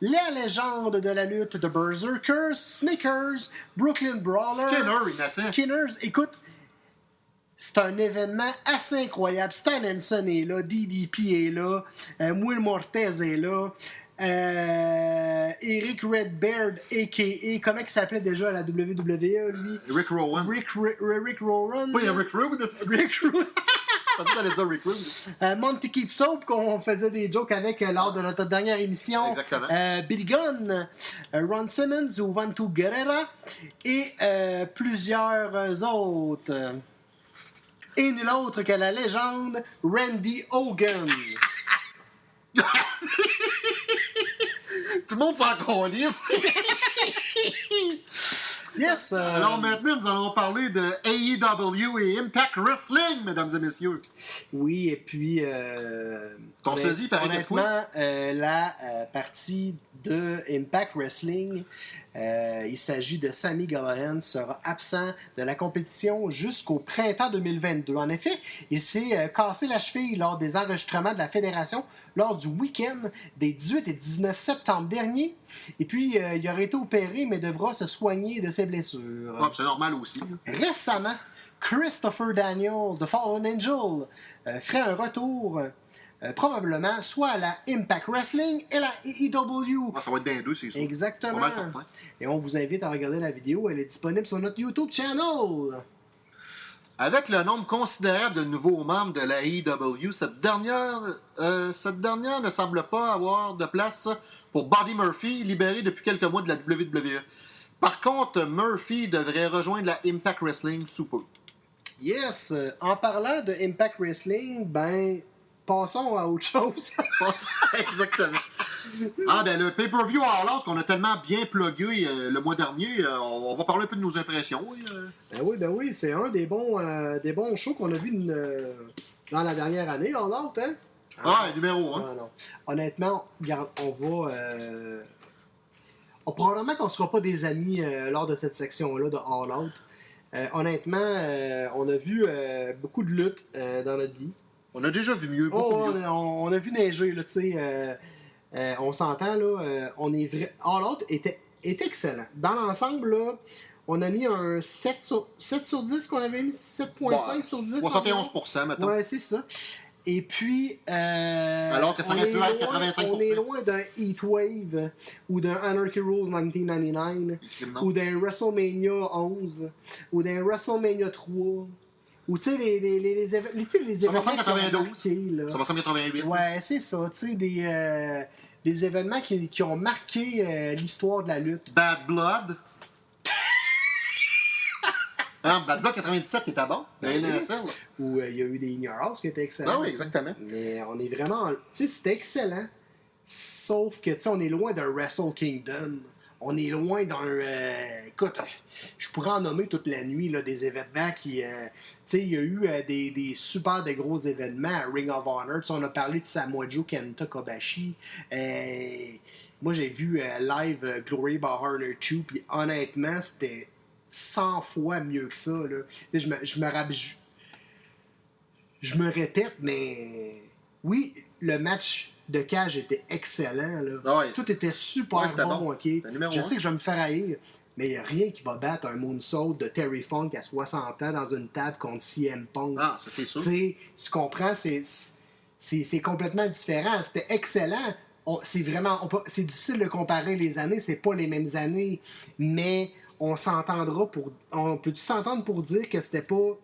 la légende de la lutte de Berserker, Snickers, Brooklyn Brawler,
Skinner.
Skinners, écoute, c'est un événement assez incroyable. Stan Henson est là, DDP est là, euh, Will Mortez est là, euh, Eric Redbeard, a.k.a. Comment il s'appelait déjà à la WWE, lui?
Rick Rowan.
Rick, Rick, Rick Rowan.
Oui, il y a Rick Rude.
Rick Rowan.
pensais que t'allais dire Rick Rude.
Euh, Monty Keep Soap, qu'on faisait des jokes avec euh, lors de notre dernière émission.
Exactement.
Euh, Billy Gunn, euh, Ron Simmons, Juventus Guerrera et euh, plusieurs euh, autres. Et nul autre que la légende Randy Hogan.
Tout le monde s'en calisse.
Yes! euh,
Alors maintenant, nous allons parler de AEW et Impact Wrestling, mesdames et messieurs.
Oui, et puis. Euh,
Ton paraît de quoi?
Honnêtement, euh, la euh, partie de Impact Wrestling, euh, il s'agit de Sammy Gallagher, sera absent de la compétition jusqu'au printemps 2022. En effet, il s'est euh, cassé la cheville lors des enregistrements de la fédération lors du week-end des 18 et 19 septembre dernier. Et puis, euh, il aurait été opéré, mais devra se soigner de ses blessures.
Ah, c'est normal aussi.
Récemment, Christopher Daniels de Fallen Angel ferait un retour euh, probablement soit à la Impact Wrestling et la AEW.
Ah, ça va être bien deux, c'est sûr.
Exactement.
Pas mal certain.
Et on vous invite à regarder la vidéo. Elle est disponible sur notre YouTube channel.
Avec le nombre considérable de nouveaux membres de la AEW, cette dernière, euh, cette dernière ne semble pas avoir de place pour Buddy Murphy, libéré depuis quelques mois de la WWE. Par contre, Murphy devrait rejoindre la Impact Wrestling sous peu.
Yes. euh, En parlant de Impact Wrestling, ben, passons à autre chose.
Exactement. Ah, ben le pay-per-view All Out qu'on a tellement bien plugué euh, le mois dernier, euh, on, on va parler un peu de nos impressions. oui, euh.
Ben oui, ben oui, c'est un des bons, des bons shows qu'on a vu dans la dernière année, en l'autre, hein?
Ah, numéro 1.
Non, non. Honnêtement, regarde, on va. on- probablement qu'on ne sera pas des amis lors de cette section-là de All Out. Honnêtement, on a vu beaucoup de luttes dans notre vie.
On a déjà vu mieux, beaucoup
Oh, on,
mieux.
a, on- on a vu neiger, là, tu sais. euh, euh, on s'entend, là. euh, on est vrai. All Out était, était excellent. Dans l'ensemble, là, on a mis un 7 sur, 7 sur 10 qu'on avait mis 7.5
Bah,
sur 10.
71%, maintenant.
Ouais, c'est ça. Et puis. euh,
Alors que ça
on
aurait
est
pu être
loin-
85%.
On est loin d'un Heatwave ou d'un Anarchy Rules 1999
Non.
ou d'un WrestleMania 11 ou d'un WrestleMania 3 ou tu sais, les, les, les, les, événements.
faire
qui ont
92.
marqué, là.
Ça va 188.
Ouais, c'est ça. Tu sais, des, euh, des événements qui, qui ont marqué euh, l'histoire de la lutte.
Bad Blood. Ah, Bad Blood 97 était bon.
Ben oui.
NSL.
Où il y a eu des House qui étaient excellents.
Ah oui, exactement.
Mais on est vraiment. Tu sais, c'était excellent. Sauf que, tu sais, on est loin d'un Wrestle Kingdom. On est loin d'un. euh, écoute, je pourrais en nommer toute la nuit des événements qui. euh, tu sais, il y a eu euh, des, des super de gros événements à Ring of Honor. Tu sais, on a parlé de Samoa Joe Kenta Kobashi. Euh, moi, j'ai vu live Glory by Honor 2, puis honnêtement, c'était 100 fois mieux que ça. Je me, je- je me répète, mais oui, le match de cage était excellent. Là.
Ah ouais.
Tout était super
Ouais,
bon, Je
un.
sais que je vais me faire haïr, mais il n'y a rien qui va battre un moonsault de Terry Funk à 60 ans dans une table contre CM Punk.
Ah, ça c'est sûr.
Tu comprends, c'est, complètement différent. C'était excellent. C'est vraiment, c'est difficile de comparer les années, c'est pas les mêmes années, mais on s'entendra pour, on peut s'entendre pour dire que c'était pas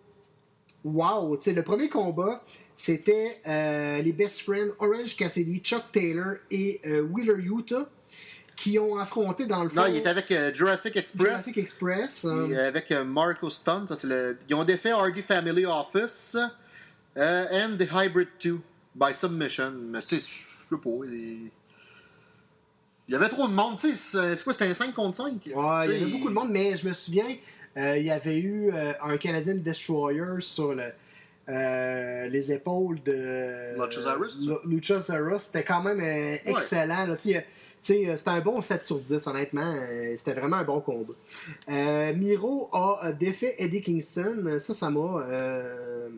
wow. Le premier combat, c'était euh, les best friends Orange Cassidy, Chuck Taylor et euh, Wheeler Utah qui ont affronté dans le fond
Non, il était avec euh, Jurassic Express.
Jurassic Express.
Et avec euh, Marco Stunt, ça, c'est le... ils ont défait Hardy Family Office and The Hybrid 2 by Submission. Mais tu sais, je sais pas. Il... il y avait trop de monde, tu sais. C'est quoi, c'était un 5 contre 5
Ouais, il y avait beaucoup de monde, mais je me souviens, il y avait eu euh, un Canadian Destroyer sur le, euh, les épaules de
Luchasaurus.
C'était quand même euh, excellent. c'était un bon 7 sur 10, honnêtement. Euh, C'était vraiment un bon combat. Euh, Miro a euh, défait Eddie Kingston. Ça, ça m'a. euh,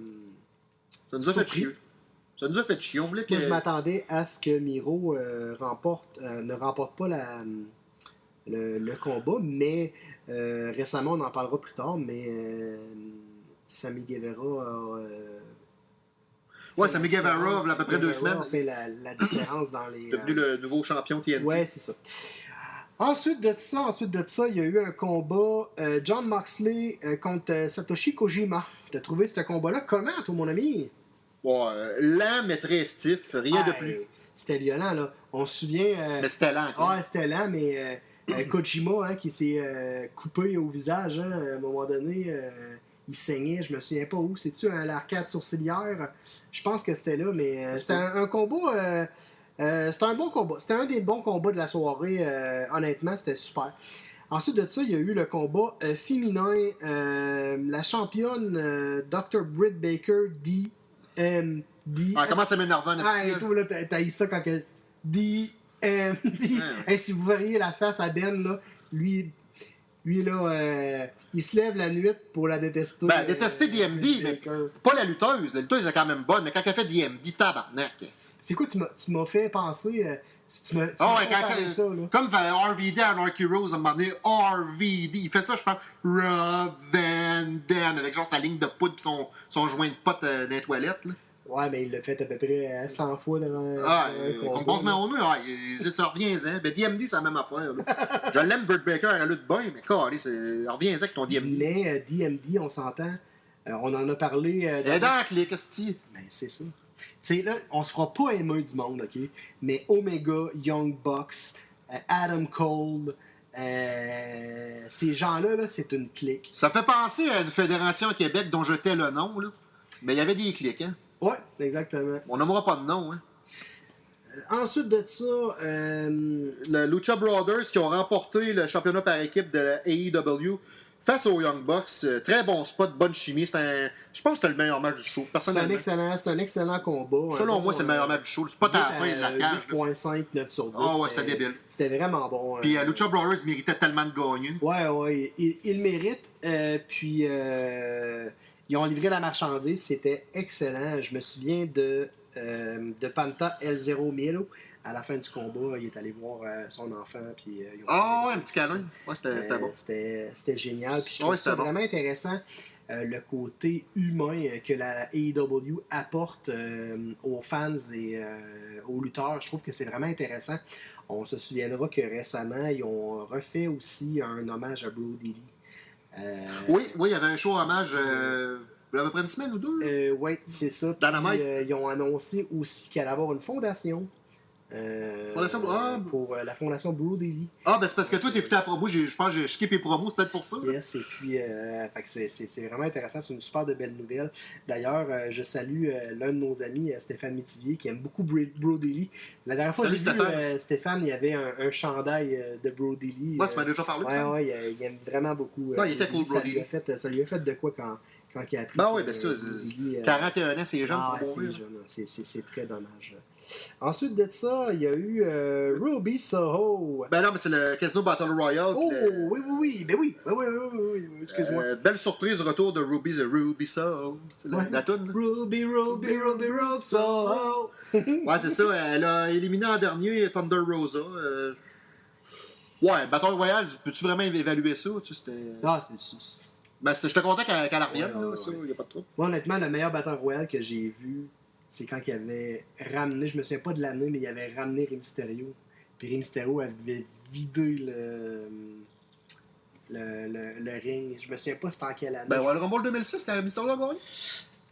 Ça nous a fait chier. Ça nous a fait chier. On voulait que.
Moi, je m'attendais à ce que Miro euh, remporte, euh, ne remporte pas la, le, le combat, mais euh, récemment, on en parlera plus tard, mais euh, Sammy Guevara a. euh,
Ouais, Sammy Guevara, il y a à peu près deux semaines.
a fait la, la différence dans les.
devenu
euh,
le nouveau champion TNT.
Ouais, c'est ça. Ensuite de ça, ensuite de ça, il y a eu un combat John Moxley contre Satoshi Kojima. T'as trouvé ce combat-là? Comment, toi, mon ami?
Ouais, euh, lent, mais très stiff. Rien de plus.
C'était violent, là. On se souvient.
Mais c'était lent. quand même.
Ouais, c'était lent, mais Kojima, hein, qui s'est euh, coupé au visage, hein, à un moment donné, euh, il saignait, je me souviens pas où. C'est-tu à l'arcade sourcilière? Je pense que c'était là, mais euh, c'était un, un combat. euh, euh, c'était un bon combat. C'était un des bons combats de la soirée. euh, honnêtement, c'était super. Ensuite de ça, il y a eu le combat euh, féminin. euh, la championne euh, Dr. Britt Baker, DMD.
Ah, comment ça m'énerve, un
Ah, et tout, là, t'as ça quand que. D. Hey, si vous verriez la face à Ben, là, lui, lui là, euh, il se lève la nuit pour la détester.
Ben, détester
euh,
DMD, mais
Baker.
pas la lutteuse. La lutteuse est quand même bonne, mais quand elle fait DMD, tabarnak.
C'est quoi, tu m'as- fait penser. euh, tu m'as tu m'as
ouais, quand,
ça, là.
comme RVD à Anarchy Rose à un moment donné, RVD, il fait ça, je pense, Rob Van Dam, avec genre sa ligne de poudre pis son, son joint de pote euh, dans les toilettes. Là.
Ouais, mais il l'a fait à peu près euh, 100 fois devant.
Ah,
devant un
euh, qu'on mon nœud, ah, il- c'est ça, reviens-en. Ben, DMD, c'est la même affaire. Là. je l'aime, Burt Baker, à la lutte bien, mais quoi, allez, c'est- reviens-en avec ton DMD.
Mais euh, DMD, on s'entend. euh, on en a parlé. euh,
Elle dans qu'est-ce que tu
Ben, c'est ça. Tu sais, là, on se fera pas aimer du monde, OK? Mais Omega, Young Bucks, euh, Adam Cole, euh, ces gens-là, là, c'est une clique.
Ça fait penser à une fédération à Québec dont je tais le nom, là. Mais il y avait des clics, hein?
Ouais, exactement.
On nommera pas de nom, hein.
ensuite de ça, euh,
Le Lucha Brothers qui ont remporté le championnat par équipe de la AEW face aux Young Bucks. Euh, Très bon spot, bonne chimie. C'est un... Je pense que c'était le meilleur match du show,
c'est un,
personnellement.
excellent, c'est un excellent combat.
Selon
Un
moi, c'est le meilleur
euh,
match du show. Le spot à la fin la
euh,
cage. là.
8.5, 9 sur 10.
Ah ouais, c'était débile.
C'était vraiment bon.
Puis
euh,
euh, Lucha Brothers méritait tellement de gagner.
Ouais, ouais, il le méritent. Euh, puis, euh, ils ont livré la marchandise. C'était excellent. Je me souviens de, euh, de Panta L0 Milo. À la fin du combat, il est allé voir euh, son enfant. Puis, euh,
Ah
célébré
un petit câlin. Ouais, c'était bon.
C'était génial. Puis je trouve
Ouais,
ça
bon.
vraiment intéressant. euh, le côté humain que la AEW apporte aux fans et aux lutteurs, je trouve que c'est vraiment intéressant. On se souviendra que récemment, ils ont refait aussi un hommage à Brody Lee. Euh,
Oui, oui, il y avait un show hommage euh, il y a à peu près une semaine ou deux.
euh, ouais, c'est ça.
Dynamite.
euh, ils ont annoncé aussi qu'elle allait avoir une fondation. Euh,
Fondation- ah.
pour euh, la fondation Lee.
Ah, ben c'est parce que toi, t'écoutais la promo. Je pense que j'ai skippé les promos, c'est peut-être pour ça.
Yes, et puis, euh, c'est- vraiment intéressant. C'est une super de belle nouvelle. D'ailleurs, je salue l'un de nos amis, Stéphane Métivier, qui aime beaucoup Bro-. La dernière fois que j'ai vu
Stéphane.
il y avait un, un chandail de Brody Lee.
Ouais, tu m'as déjà parlé de
ouais,
ça.
ouais, il, il aime vraiment beaucoup.
Ouais, il était cool,
fait, ça lui a fait de quoi quand, quand il a appris.
Ben oui, ben ça,
euh,
c'est-
Brody Lee, euh,
41 ans, c'est jeune
ah,
pour
c'est
mourir.
jeune, c'est- c'est c'est très dommage. Ensuite de ça, il y a eu euh, Ruby Soho.
Ben non, mais c'est le Casino Battle Royale.
Oh,
le-
oui, oui, oui, ben oui, ben oui, oui, oui, oui, excuse-moi.
Euh, belle surprise, retour de Ruby, The Ruby. C'est la,
Ouais.
la toune.
Ruby, Ruby, Ruby, Ruby, Soho.
Ouais, c'est ça. Elle a éliminé en dernier Thunder Rosa. euh. Ouais, Battle Royale, peux-tu vraiment évaluer ça? Tu sais, c'était...
Ah, c'est c'est-
Ben, c'était- j'étais content qu'elle qu'elle revienne,
Ouais, ouais,
là, ça,
ouais.
y a pas de trouble.
Moi, honnêtement, le meilleur Battle Royale que j'ai vu, c'est quand il avait ramené, je me souviens pas de l'année, mais il avait ramené Rey Mysterio. Puis Rey Mysterio avait vidé le, le, le, le ring. Je me souviens pas c'était en quelle année.
Ben, ouais, le Rumble 2006, quand Mysterio a gagné?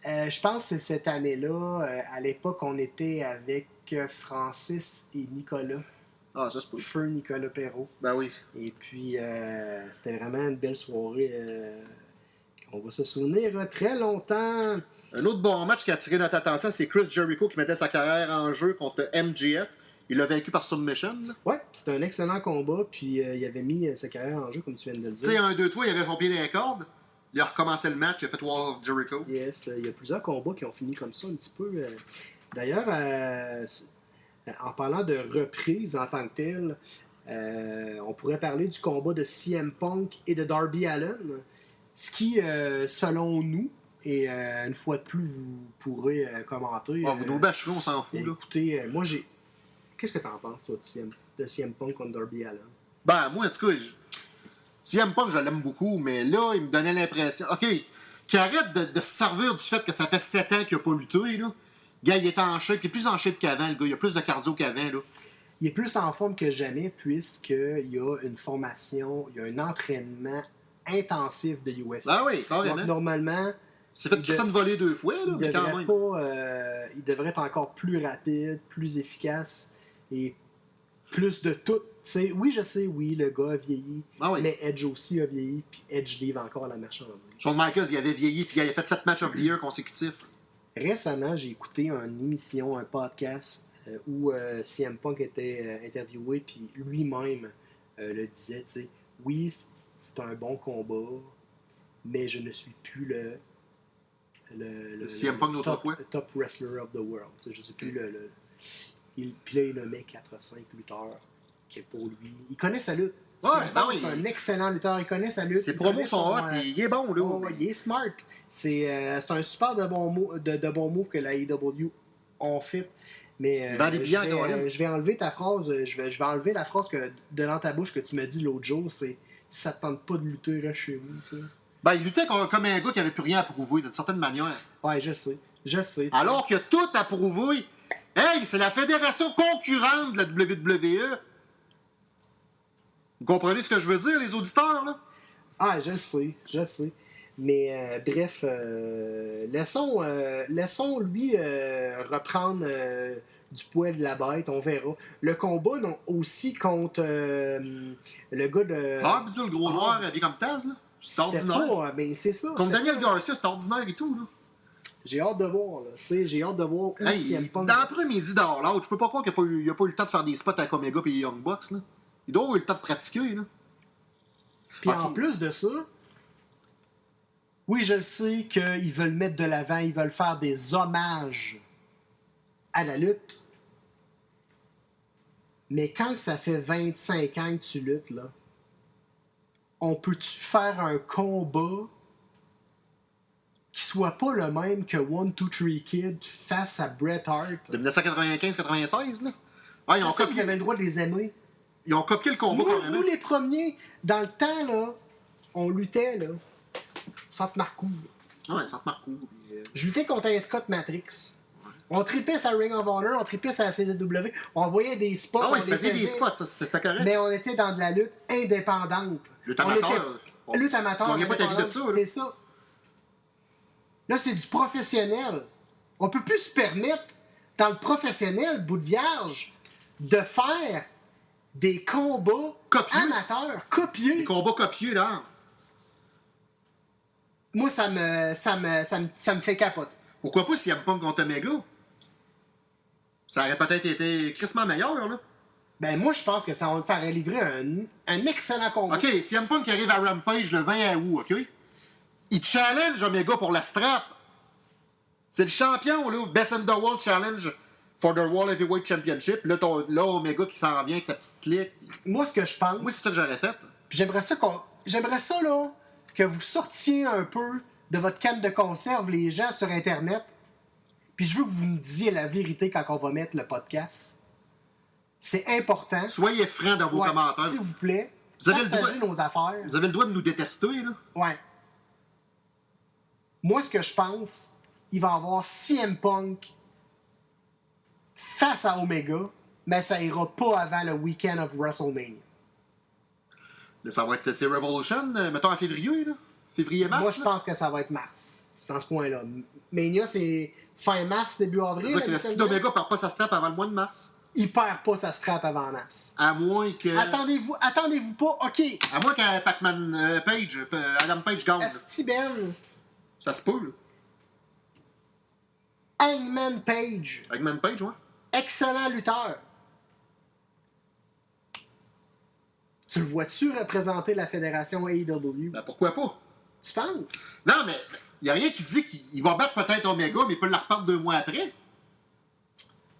Euh, je pense que c'est cette année-là. euh, à l'époque, on était avec euh, Francis et Nicolas.
Ah, ça, c'est pas.
Feu Nicolas Perrault.
Ben oui.
Et puis, euh, c'était vraiment une belle soirée. euh, on va se souvenir euh, très longtemps.
Un autre bon match qui a attiré notre attention, c'est Chris Jericho qui mettait sa carrière en jeu contre MGF. Il l'a vaincu par submission.
Ouais, c'était un excellent combat. Puis, euh, il avait mis sa carrière en jeu, comme tu viens de le
Tu sais,
dire.
un, deux, trois, il avait dans les cordes. Il a recommencé le match, il a fait Wall of Jericho.
Yes, il y a plusieurs combats qui ont fini comme ça un petit peu. D'ailleurs, euh, en parlant de reprise en tant que telle, euh, on pourrait parler du combat de CM Punk et de Darby Allen, ce qui, euh, selon nous, et euh, une fois de plus, vous pourrez euh, commenter.
Ah, vous
euh,
nous bâcherez, on s'en fout. Là.
Écoutez, euh, moi j'ai. Qu'est-ce que t'en penses, toi, de CM, de CM Punk contre Darby Allen?
Ben, moi, en tout cas, je... CM Punk, je l'aime beaucoup, mais là, il me donnait l'impression. OK, qu'il arrête de, de se servir du fait que ça fait 7 ans qu'il n'a pas lutté, là. Gars, il est en shape, il est plus en shape qu'avant, le gars. Il a plus de cardio qu'avant, là.
Il est plus en forme que jamais puisqu'il y a une formation, il y a un entraînement intensif de UFC.
Ben oui,
Donc,
carrément.
normalement,
C'est fait
il
Christian
de-
voler deux fois, là,
il
mais quand même.
pas, euh, il devrait être encore plus rapide, plus efficace et plus de tout. Oui, je sais, oui, le gars a vieilli,
Ah oui.
mais Edge aussi a vieilli, puis Edge livre encore la marchandise.
Shawn Michaels, il avait vieilli, puis il a fait 7 matchs of the year consécutifs.
Récemment, j'ai écouté une émission, un podcast euh, où euh, CM Punk était euh, interviewé, puis lui-même le disait, tu sais, oui, c'est un bon combat, mais je ne suis plus le. Le, le-
CM Punk
top, top wrestler of the world. sais, Je ne suis plus le. le- il, puis là, il nommait 4-5 lutteurs qui, pour lui. Il connaît sa lutte.
Ouais, ben oui.
c'est un excellent lutteur. Il connaît sa lutte.
Ses promos sont
son,
hot,
euh,
il, est bon, là.
Oh, il est smart. C'est euh, c'est un super de bon, de, de bon move que la AEW ont fait. Mais euh,
Il vend des
je, vais, euh, je vais enlever ta phrase, je vais, je vais enlever la phrase que, de dans ta bouche que tu m'as dit l'autre jour, c'est ça te tente pas de lutter, chez vous. tu sais.
Ben, il luttait comme comme un gars qui avait plus rien à prouver, d'une certaine manière.
Ouais, je sais. Je sais.
Alors qu'il a tout à prouver. Hey, c'est la fédération concurrente de la WWE. Vous comprenez ce que je veux dire, les auditeurs, là?
Ah, je le sais, je le sais. Mais euh, bref, euh, laissons, euh, laissons lui euh, reprendre du poids de la bête, on verra. Le combat non, aussi contre le gars de.
Hobbs, le gros noir, habillé comme Taz, là. C'est ordinaire.
pas, mais c'est ça.
Comme Daniel
pas-
Garcia, c'est ordinaire et tout, là.
J'ai hâte de voir, là. Tu sais, j'ai hâte de voir où
Hey,
CM Punk.
dans l'après-midi d'All Out, je peux pas croire qu'il n'a pas, eu- il a pas eu le temps de faire des spots avec Omega et Young Bucks. Là. Il doit avoir eu le temps de pratiquer. Là.
Puis en plus de ça, oui, je le sais qu'ils veulent mettre de l'avant, ils veulent faire des hommages à la lutte. Mais quand ça fait 25 ans que tu luttes, là, on peut-tu faire un combat qui soit pas le même que One, Two, Three Kid face à Bret Hart?
De 1995-96. là? Ah, ils, ont copié,
avez le droit de les aimer.
Ils ont copié le combat
Nous, nous, les premiers, dans le temps, là, on luttait, là, Marcoux.
Ouais, ça te marque euh,
Je luttais contre un Scott Matrix. On tripait sa Ring of Honor, on tripait sa CW, on voyait des spots,
Ah
on
faisait des spots, ça c'était correct.
mais on était dans de la lutte indépendante.
Lutte
On
amateur.
était- Lutte amateur.
Tu pas ta vie de ça.
C'est ça. Là, c'est du professionnel. On peut plus se permettre, dans le professionnel, bout de vierge, de faire des combats
Copieux.
amateurs, copiés.
Des combats copieux, là.
Moi, ça me, ça me, ça me, ça me fait capoter.
Pourquoi pas CM Punk contre Omega? Ça aurait peut-être été crissement meilleur, là.
Ben, moi, je pense que ça, ça aurait livré un, un excellent combat.
OK, CM Punk arrive à Rampage le 20 août, OK? Il challenge Omega pour la strap. C'est le champion, là. Best in the World Challenge for the World Heavyweight Championship. Là, ton- là Omega qui s'en vient avec sa petite clique.
Moi, ce que je pense,
Moi, c'est ça que j'aurais fait.
puis j'aimerais ça qu'on, j'aimerais ça, là, que vous sortiez un peu de votre canne de conserve, les gens, sur Internet. Puis je veux que vous me disiez la vérité quand on va mettre le podcast. C'est important.
Soyez francs dans vos
Ouais,
commentaires.
S'il vous plaît.
Vous avez le droit-
nos affaires.
Vous avez le droit de nous détester, là.
Ouais. Moi, ce que je pense, il va y avoir CM Punk face à Omega, mais ça ira pas avant le week-end of WrestleMania.
Là, ça va être... C'est Revolution, euh, mettons en février, là. Février-mars,
Moi, je pense que ça va être mars, dans ce coin-là. Mania, c'est fin mars, début avril.
C'est-à-dire que
la
si
semaine.
Omega perd pas sa strap avant le mois de mars.
Il perd pas sa strap avant mars.
À moins que...
Attendez-vous, attendez-vous pas. OK,
À moins que Pac-Man euh, Page, euh, Adam Page gagne.
Ben,
Ça se peut, là.
Hangman Page,
Pac-Man Page, ouais.
Excellent lutteur. Tu le vois-tu représenter la fédération AEW?
Ben, pourquoi pas?
Tu penses?
Non, mais il a rien qui dit qu'il va battre peut-être Omega, mais il peut la repartir deux mois après.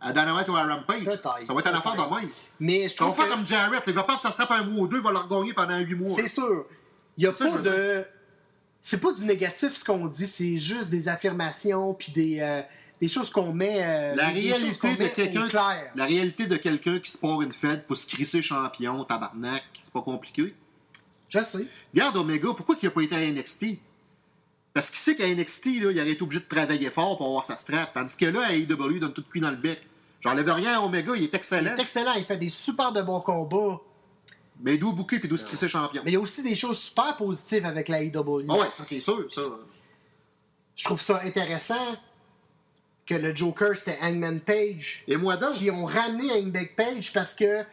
À Dynamite ou à Rampage. Ça va être une affaire de même.
Mais je
Ça va
trouve
faire comme Jarrett. Il va perdre sa strap un mois ou deux, il va la regagner pendant huit mois.
c'est sûr. Il y a pas de... C'est pas du négatif ce qu'on dit, c'est juste des affirmations puis des, euh, des choses qu'on met... euh,
La réalité
met au
quelqu'un
clair.
la réalité de quelqu'un qui se part une fête pour se crisser champion, tabarnak, c'est pas compliqué.
Je sais.
Regarde Omega, pourquoi il a pas été à NXT? Parce qu'il sait qu'à NXT, là, il aurait été obligé de travailler fort pour avoir sa strap. Tandis que là, à AEW, il donne tout de cuit dans le bec. J'enlève rien à Omega, il est
Il
excellent.
est excellent, il fait des super de bons combats.
Mais d'où bouquer puis d'où se crisser champion.
Mais il y a aussi des choses super positives avec la AEW.
Ah ouais, ça c'est sûr, ça.
Je trouve ça intéressant que le Joker, c'était Hangman Page.
Et moi donc?
qui ont ramené Hangman Page parce que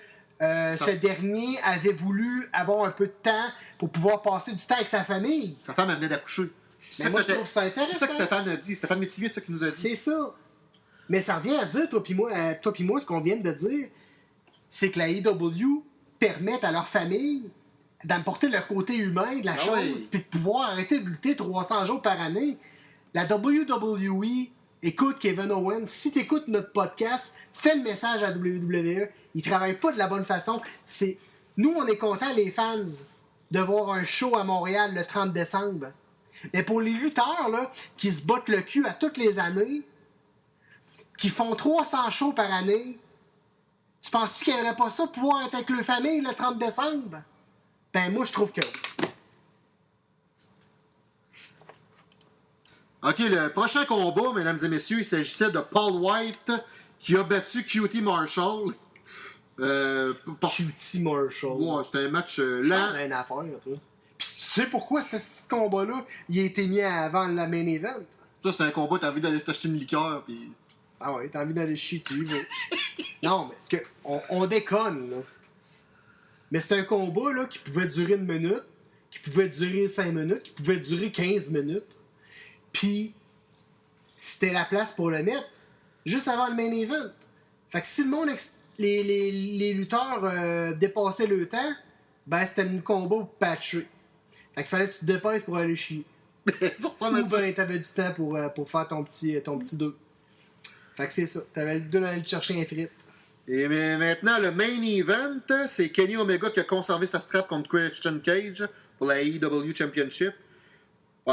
euh, ce dernier avait voulu avoir un peu de temps pour pouvoir passer du temps avec sa famille.
Sa femme venait d'accoucher. C'est ça
moi,
que
je trouve ça
C'est ça que
intéressant.
Stéphane a dit. Stéphane Métivier, c'est ça qu'il nous a dit.
C'est ça. Mais ça revient à dire, toi puis moi, euh, toi moi, ce qu'on vient de dire, c'est que la AEW permet à leur famille d'emporter le côté humain de la
Ah
chose, puis de pouvoir arrêter de lutter 300 jours par année. La WWE, écoute Kevin Owens, si tu écoutes notre podcast, fais le message à WWE. Ils travaillent pas de la bonne façon. C'est Nous, on est contents, les fans, de voir un show à Montréal le 30 décembre. Mais pour les lutteurs là, qui se bottent le cul à toutes les années, qui font 300 shows par année, tu penses-tu qu'ils n'aimeraient pas ça pouvoir être avec leur famille le 30 décembre? Ben, moi, je trouve que
Ok, le prochain combat, mesdames et messieurs, il s'agissait de Paul White qui a battu QT Marshall. Euh, par-
Cutie Marshall.
Ouais, c'était un match euh, lent.
une affaire, là, toi. Puis tu sais pourquoi ce petit combat-là, il a été mis avant la main event?
Ça, c'était un combat, t'as envie d'aller t'acheter une liqueur, puis.
Ah ouais, t'as envie d'aller chier, tu y vas. non, mais c'est que on, on déconne, là. Mais c'est un combat là, qui pouvait durer une minute, qui pouvait durer 5 minutes, qui pouvait durer 15 minutes. Puis c'était la place pour le mettre juste avant le main event. Fait que si le monde, les, les, les lutteurs euh, dépassaient le temps, ben c'était une combo patchée. Fait qu'il fallait que tu te dépêches pour aller chier.
ça
Ou ben t'avais du temps pour, euh, pour faire ton petit, ton petit 2. Fait que c'est ça. T'avais le 2 d'aller chercher un frite.
Et maintenant, le main event, c'est Kenny Omega qui a conservé sa strap contre Christian Cage pour la AEW Championship.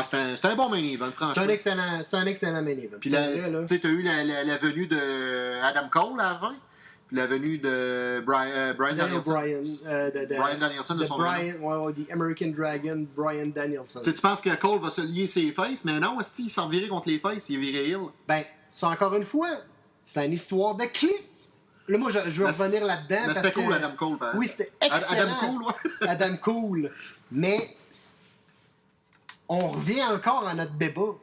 C'est un, bon main event,
C'est un
franchement.
excellent, c'est un excellent main event.
Puis tu t'as eu la, la, la venue de Adam Cole avant, puis la venue de Brian, euh, Brian
Daniel
Danielson.
Bryan. euh, de, de-
Brian Danielson de
de
son
Brian, The American Dragon, Brian Danielson.
Tu penses que Cole va se lier ses faces, mais non, est il s'en virait contre les faces, il est viré heel?
Ben, c'est encore une fois, c'est une histoire de clic. Là, moi, je, je veux
Mais
revenir là-dedans. Parce
c'était cool, Adam Cole. par
Oui, c'était excellent.
Adam Cole, ouais.
Adam Cole. Mais on revient encore à notre débat.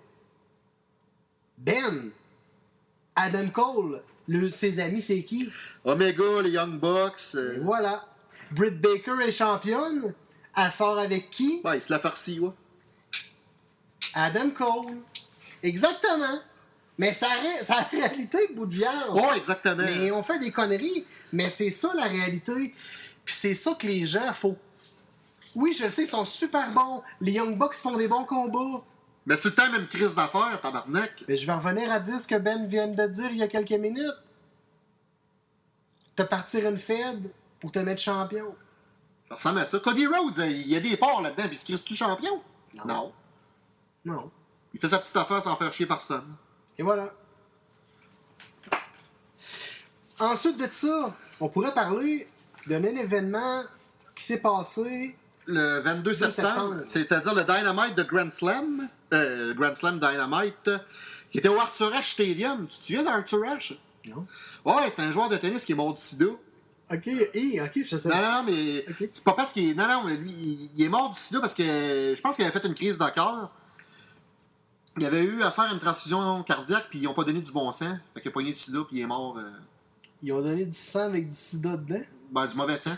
Ben, Adam Cole, le, ses amis, c'est qui?
Omega, les Young Bucks. Euh,
voilà. Britt Baker est championne. Elle sort avec qui?
Ouais, il se la farci, ouais.
Adam Cole. Exactement. Mais ça, ça la réalité, bout de viande.
Ouais, exactement.
Mais on fait des conneries, mais c'est ça la réalité. Puis c'est ça que les gens, faut. Oui, je le sais, ils sont super bons. Les Young Bucks font des bons combats.
Mais c'est tout le temps même crise d'affaires, tabarnak.
Mais je vais revenir à dire ce que Ben vient de dire il y a quelques minutes. Te partir une Fed pour te mettre champion?
Ça ressemble à ça. Cody Rhodes, euh, il y a des ports là-dedans, puis il se crise-tu champion? Non.
Non.
Il fait sa petite affaire sans faire chier personne.
Et voilà. Ensuite de ça, on pourrait parler d'un événement qui s'est passé.
Le 22 septembre, c'est-à-dire le Dynamite de Grand Slam, euh, Grand Slam Dynamite, qui était au Arthur Ashe Stadium. Tu te souviens d'Arthur Ashe?
Non.
Ouais, c'est un joueur de tennis qui est mort du sida.
Ok, hé, ok, je sais.
Non, non, mais c'est pas parce qu'il est. Non, non, mais lui, il, est mort du sida parce que je pense qu'il avait fait une crise de cœur. Il avait eu à faire une transfusion cardiaque, puis ils ont pas donné du bon sang. Fait qu'il a pogné du sida, puis il est mort. euh,
Ils ont donné du sang avec du sida dedans?
ben, du mauvais sang.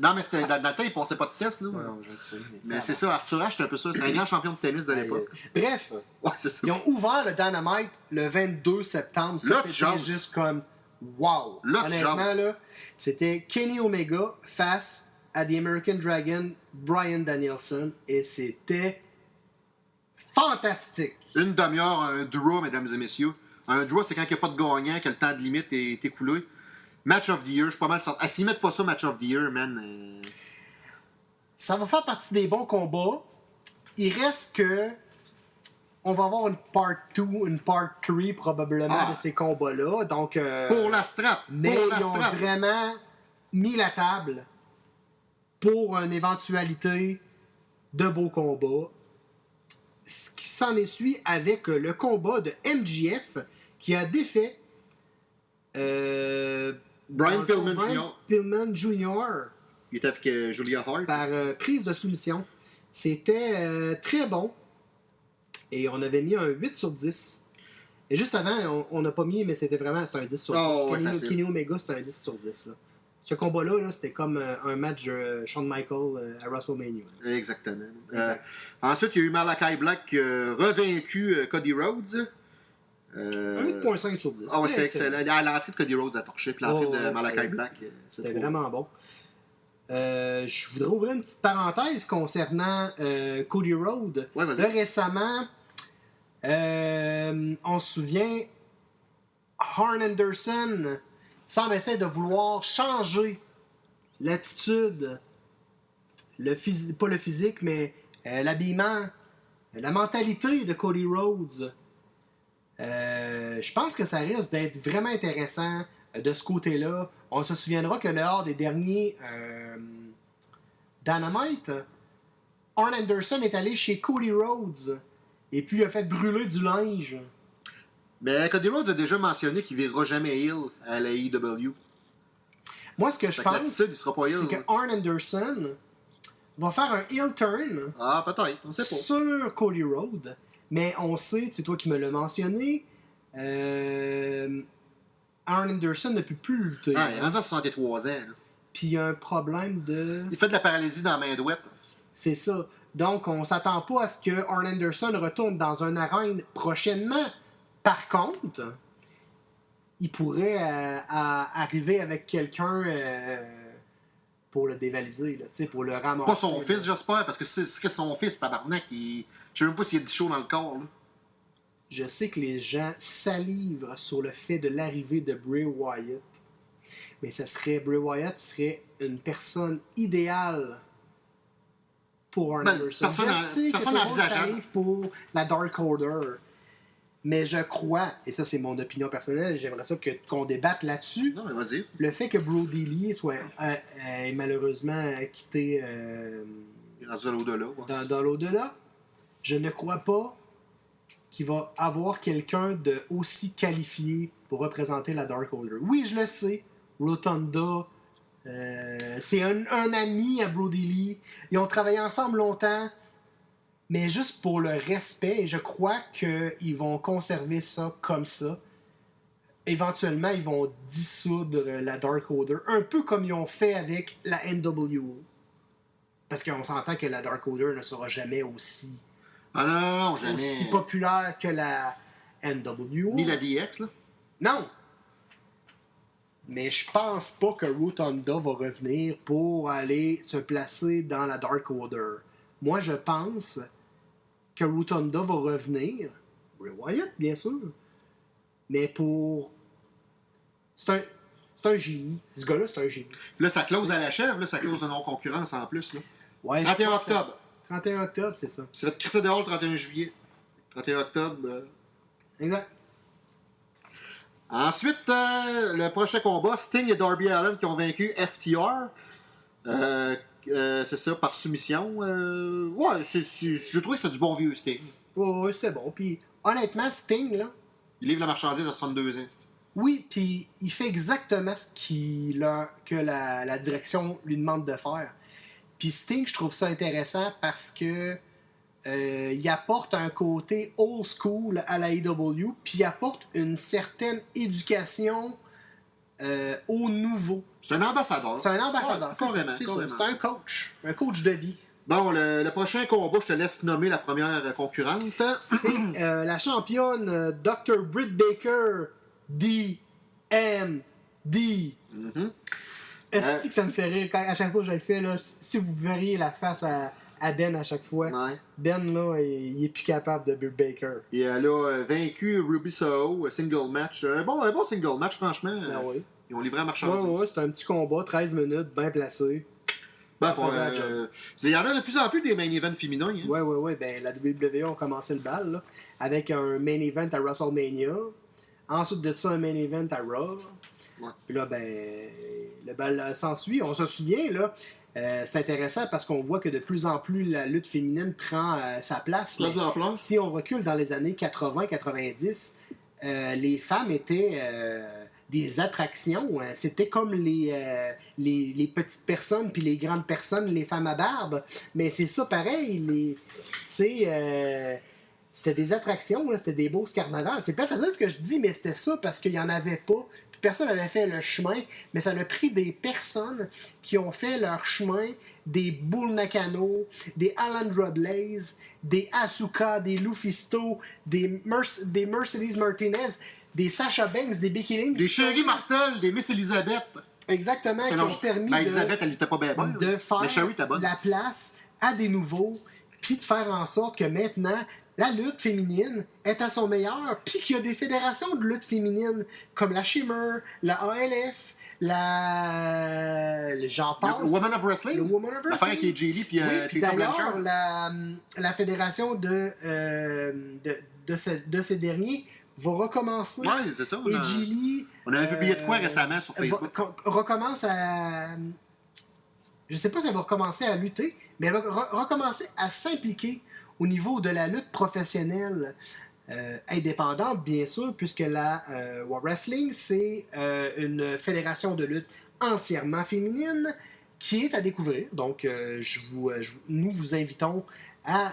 Non, mais c'était dans, dans le temps, il passait pas de test, là.
Non, je le sais.
Mais c'est ça, Arthur Ashe, c'était un peu ça. C'était un grand champion de tennis de l'époque.
Bref,
Ouais, c'est ça.
ils ont ouvert le Dynamite le 22 septembre. Ça, c'était juste comme wow.
Là,
Honnêtement, là, c'était Kenny Omega face à The American Dragon, Brian Danielson, et c'était fantastique.
Une demi-heure, un draw, mesdames et messieurs. Un draw, c'est quand il n'y a pas de gagnant, que le temps de limite est écoulé. Match of the year, je suis pas mal certain. Ah, s'ils mettent pas ça, match of the year, man. euh,
Ça va faire partie des bons combats. Il reste que. On va avoir une part 2, une part 3 probablement
Ah.
de ces combats-là. Donc. euh,
Pour la strap.
Mais
pour la
ils ont
strap.
vraiment mis la table pour une éventualité de beaux combats. Ce qui s'en est suivi avec le combat de MJF qui a défait euh,
Brian Pillman
Brian
Jr.
Pillman Jr.
Il était avec euh, Julia Hart.
par euh, prise de soumission. C'était euh, très bon. Et on avait mis un 8 sur 10. Et juste avant, on n'a pas mis, mais c'était vraiment un 10 sur 10.
Oh, ouais,
Kenny, Omega, c'était un 10 sur 10. là. Ce combat-là, là, c'était comme euh, un match de euh, Shawn Michaels à WrestleMania.
Exactement. Euh,
Exact.
ensuite, il y a eu Malakai Black qui a revaincu Cody Rhodes. Euh,
Un 8.5 sur 10.
Ah ouais, c'était excellent. L'entrée de Cody Rhodes à torché, puis l'entrée
Oh,
de Malakai Black. euh,
C'était vraiment bon. Euh, je voudrais ouvrir une petite parenthèse concernant euh, Cody Rhodes.
Ouais.
Là, récemment, on se souvient, Arn Anderson semble essayer de vouloir changer l'attitude, le pas le physique, mais l'habillement, la mentalité de Cody Rhodes. Euh, je pense que ça risque d'être vraiment intéressant euh, de ce côté-là. On se souviendra que lors des derniers euh, Dynamite, Arn Anderson est allé chez Cody Rhodes et puis il a fait brûler du linge.
Mais Cody Rhodes a déjà mentionné qu'il ne virera jamais heel à la AEW.
Moi, ce que je pense, c'est que Arn Anderson va faire un heel turn
Ah, peut-être, on sait pas.
sur Cody Rhodes, mais on sait, c'est toi qui me l'as mentionné, euh, Arn Anderson ne peut plus lutter.
Ah, il est rendu à 63 ans. là.
Puis il y a un problème de.
Il fait de la paralysie dans la main douette.
C'est ça. Donc, on s'attend pas à ce que Arn Anderson retourne dans un arène prochainement. Par contre, il pourrait euh, à- arriver avec quelqu'un euh, pour le dévaliser, là, pour le ramasser.
Pas son
là.
fils, j'espère, parce que c'est ce que son fils, tabarnak, il... je sais même pas s'il y a du chaud dans le corps. Là.
Je sais que les gens salivent sur le fait de l'arrivée de Bray Wyatt. Mais ça serait Bray Wyatt serait une personne idéale pour Arn
Ben,
Anderson.
personne
Je sais que
personne
tout le monde pour la Dark Order. Mais je crois, et ça c'est mon opinion personnelle, j'aimerais ça que- qu'on débatte là-dessus,
Non, mais vas-y.
le fait que Brody Lee soit euh, euh, malheureusement quitté euh,
à l'au-delà. ouais.
dans, dans l'au-delà, je ne crois pas qu'il va avoir quelqu'un de aussi qualifié pour représenter la Dark Order. Oui, je le sais, Rotunda, euh, c'est un, un ami à Brody Lee. Ils ont travaillé ensemble longtemps, mais juste pour le respect, et je crois qu'ils vont conserver ça comme ça. Éventuellement, ils vont dissoudre la Dark Order, un peu comme ils ont fait avec la NWO. Parce qu'on s'entend que la Dark Order ne sera jamais aussi,
Ah non, non, non, jamais.
aussi populaire que la NWO.
Ni la DX, là?
Non! Mais je pense pas que Rotunda va revenir pour aller se placer dans la Dark Order. Moi, je pense que Rotunda va revenir. Bray Wyatt, bien sûr. Mais pour. C'est un. C'est un génie. Ce gars-là, c'est un génie.
Là, ça close à la chèvre, là, ça close de non-concurrence en plus. Là.
Ouais, je
31
crois que ça-
octobre.
31 octobre, c'est ça.
C'est votre crisser dehors le 31 juillet. 31 octobre. euh.
Exact.
Ensuite, euh, le prochain combat, Sting et Darby Allen qui ont vaincu FTR. Euh, euh, c'est ça, par soumission. Euh, ouais, je trouvais que c'était du bon vieux Sting.
Ouais, c'était bon. Puis, honnêtement, Sting, là,
Il livre la marchandise à 62 ans.
Oui, puis il fait exactement ce qu'il a- que la, la direction lui demande de faire. Puis Sting, je trouve ça intéressant parce que euh, il apporte un côté old school à la AEW, puis il apporte une certaine éducation euh, au nouveau.
C'est un ambassadeur.
C'est un ambassadeur,
Ouais, carrément,
c'est un coach, un coach de vie.
Bon, le, le prochain combat, je te laisse nommer la première concurrente.
C'est euh, la championne euh, Dr. Britt Baker, D.M.D.
Mhm.
Est-ce
Euh,
que ça me fait rire quand, à chaque fois que je le fais, là, si vous verriez la face à, à Ben à chaque fois,
Ouais.
Ben, là, il, il est plus capable de Bill Baker.
Et elle a euh, vaincu Ruby Soho, single match. Un bon, un bon single match, franchement.
Ah oui.
Ils ont livré
Ouais,
marchandise.
ouais, c'est un petit combat, 13 minutes, bien placé.
Ben, pour, euh, il y en a de plus en plus des main events féminins. Hein.
Ouais, ouais, ouais. Ben, la WWE a commencé le bal, là, avec un main event à WrestleMania. Ensuite de ça, un main event à Raw.
Ouais.
Puis là, ben, le bal euh, s'ensuit. On se souvient, là. Euh, c'est intéressant parce qu'on voit que de plus en plus la lutte féminine prend euh, sa place.
Là, de
si on recule dans les années 80-90, euh, les femmes étaient des attractions. hein. C'était comme les, euh, les, les petites personnes puis les grandes personnes, les femmes à barbe. Mais c'est ça pareil. Les, euh, c'était des attractions, c'était des beaux carnavals. C'est peut-être ce que je dis, mais c'était ça parce qu'il n'y en avait pas. Personne n'avait fait le chemin, mais ça a pris des personnes qui ont fait leur chemin, des Bull Nakano, des Alan Rodleys, des Asuka, des Lufisto, des, des Mercedes Martinez, des Sasha Banks, des Becky Lynch.
Des Chéri Marcel, des Miss Elisabeth.
Exactement, qui
Non,
ont permis
ben,
de
Elisabeth, elle était pas bien bonne.
de faire
Mais Sherry
la place à des nouveaux, puis de faire en sorte que maintenant, la lutte féminine est à son meilleur, puis qu'il y a des fédérations de lutte féminine comme la Shimmer, la ALF, la... J'en
Le
passe.
Woman of Wrestling?
Le Woman of Wrestling.
Lee puis
Oui,
euh,
puis d'ailleurs, la, la fédération de, euh, de, de, ce- de ces derniers va recommencer.
Ouais, c'est ça. on a-
AJ Lee
On avait publié de quoi
euh,
récemment sur Facebook?
co- recommence à. Je sais pas si elle va recommencer à lutter, mais elle va re- recommencer à s'impliquer au niveau de la lutte professionnelle euh, indépendante, bien sûr, puisque la euh, Wrestling, c'est euh, une fédération de lutte entièrement féminine qui est à découvrir. Donc, euh, je nous vous invitons à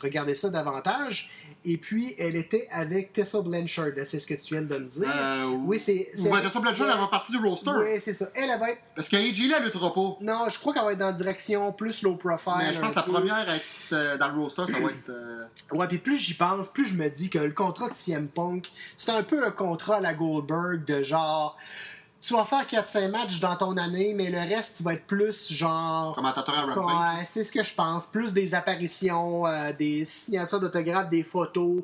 regarder ça davantage. Et puis, elle était avec Tessa Blanchard, c'est ce que tu viens de me dire.
Euh,
oui, c'est.
Ben, Tessa Blanchard, elle va partie du roster.
Oui, c'est ça. Elle, elle va être.
Parce qu'AJ, là, elle luttera pas.
Non, je crois qu'elle va être dans la direction plus low profile.
Mais je pense que
un
la
peu.
première à être euh, dans le roster, ça va être. euh,
Ouais, puis plus j'y pense, plus je me dis que le contrat de CM Punk, c'est un peu le contrat à la Goldberg de genre. Tu vas faire 4-5 matchs dans ton année, mais le reste, tu vas être plus genre.
commentateur à Rampage.
Ouais, c'est ce que je pense. Plus des apparitions, euh, des signatures d'autographes, des photos.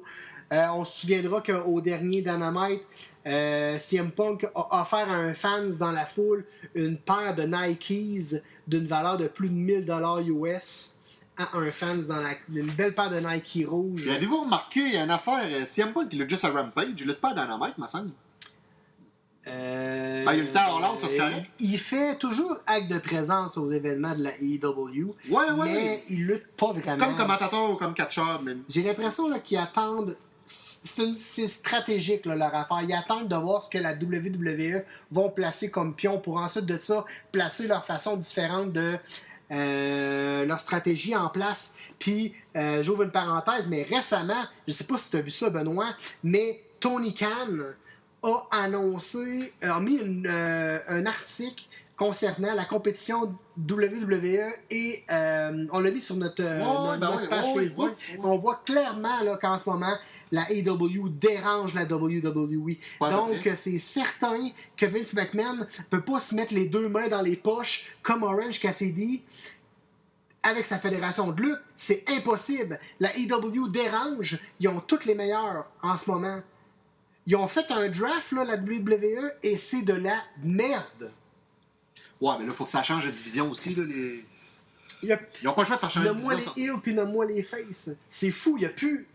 Euh, on se souviendra qu'au dernier Dynamite, euh, CM Punk a offert à un fans dans la foule une paire de Nikes d'une valeur de plus de 1000$ US à un fans dans la, une belle paire de Nike rouges.
Puis Avez-vous remarqué, il y a une affaire, CM Punk, il lutte juste à Rampage, il lutte pas à Dynamite, ma semble.
Euh,
Ben, il y a le temps Hollande, ça, c'est correct.
Il fait toujours acte de présence aux événements de la AEW,
Ouais, ouais.
mais il lutte pas vraiment.
Comme commentateur ou comme catcheur, même.
J'ai l'impression qu'ils attendent. C'est stratégique là, leur affaire. Ils attendent de voir ce que la WWE vont placer comme pion pour ensuite de ça placer leur façon différente de euh, leur stratégie en place. Puis, euh, j'ouvre une parenthèse, mais récemment, je sais pas si tu as vu ça, Benoît, mais Tony Khan a annoncé, a mis une, euh, un article concernant la compétition WWE et euh, on l'a mis sur notre, euh, notre-
ben
notre page Facebook. On voit clairement qu'en ce moment, la AEW dérange la WWE.
Pas
Donc, c'est certain que Vince McMahon peut pas se mettre les deux mains dans les poches comme Orange Cassidy avec sa fédération de lutte. C'est impossible. La AEW dérange. Ils ont toutes les meilleurs en ce moment. Ils ont fait un draft, là, la WWE, et c'est de la merde.
Ouais, mais là, faut que ça change de division aussi, là. Les...
Il y a
Ils ont pas le choix de faire changer de
Nomme-moi
division.
les
ça.
heels puis nomme-moi les faces. C'est fou, il n'y a plus.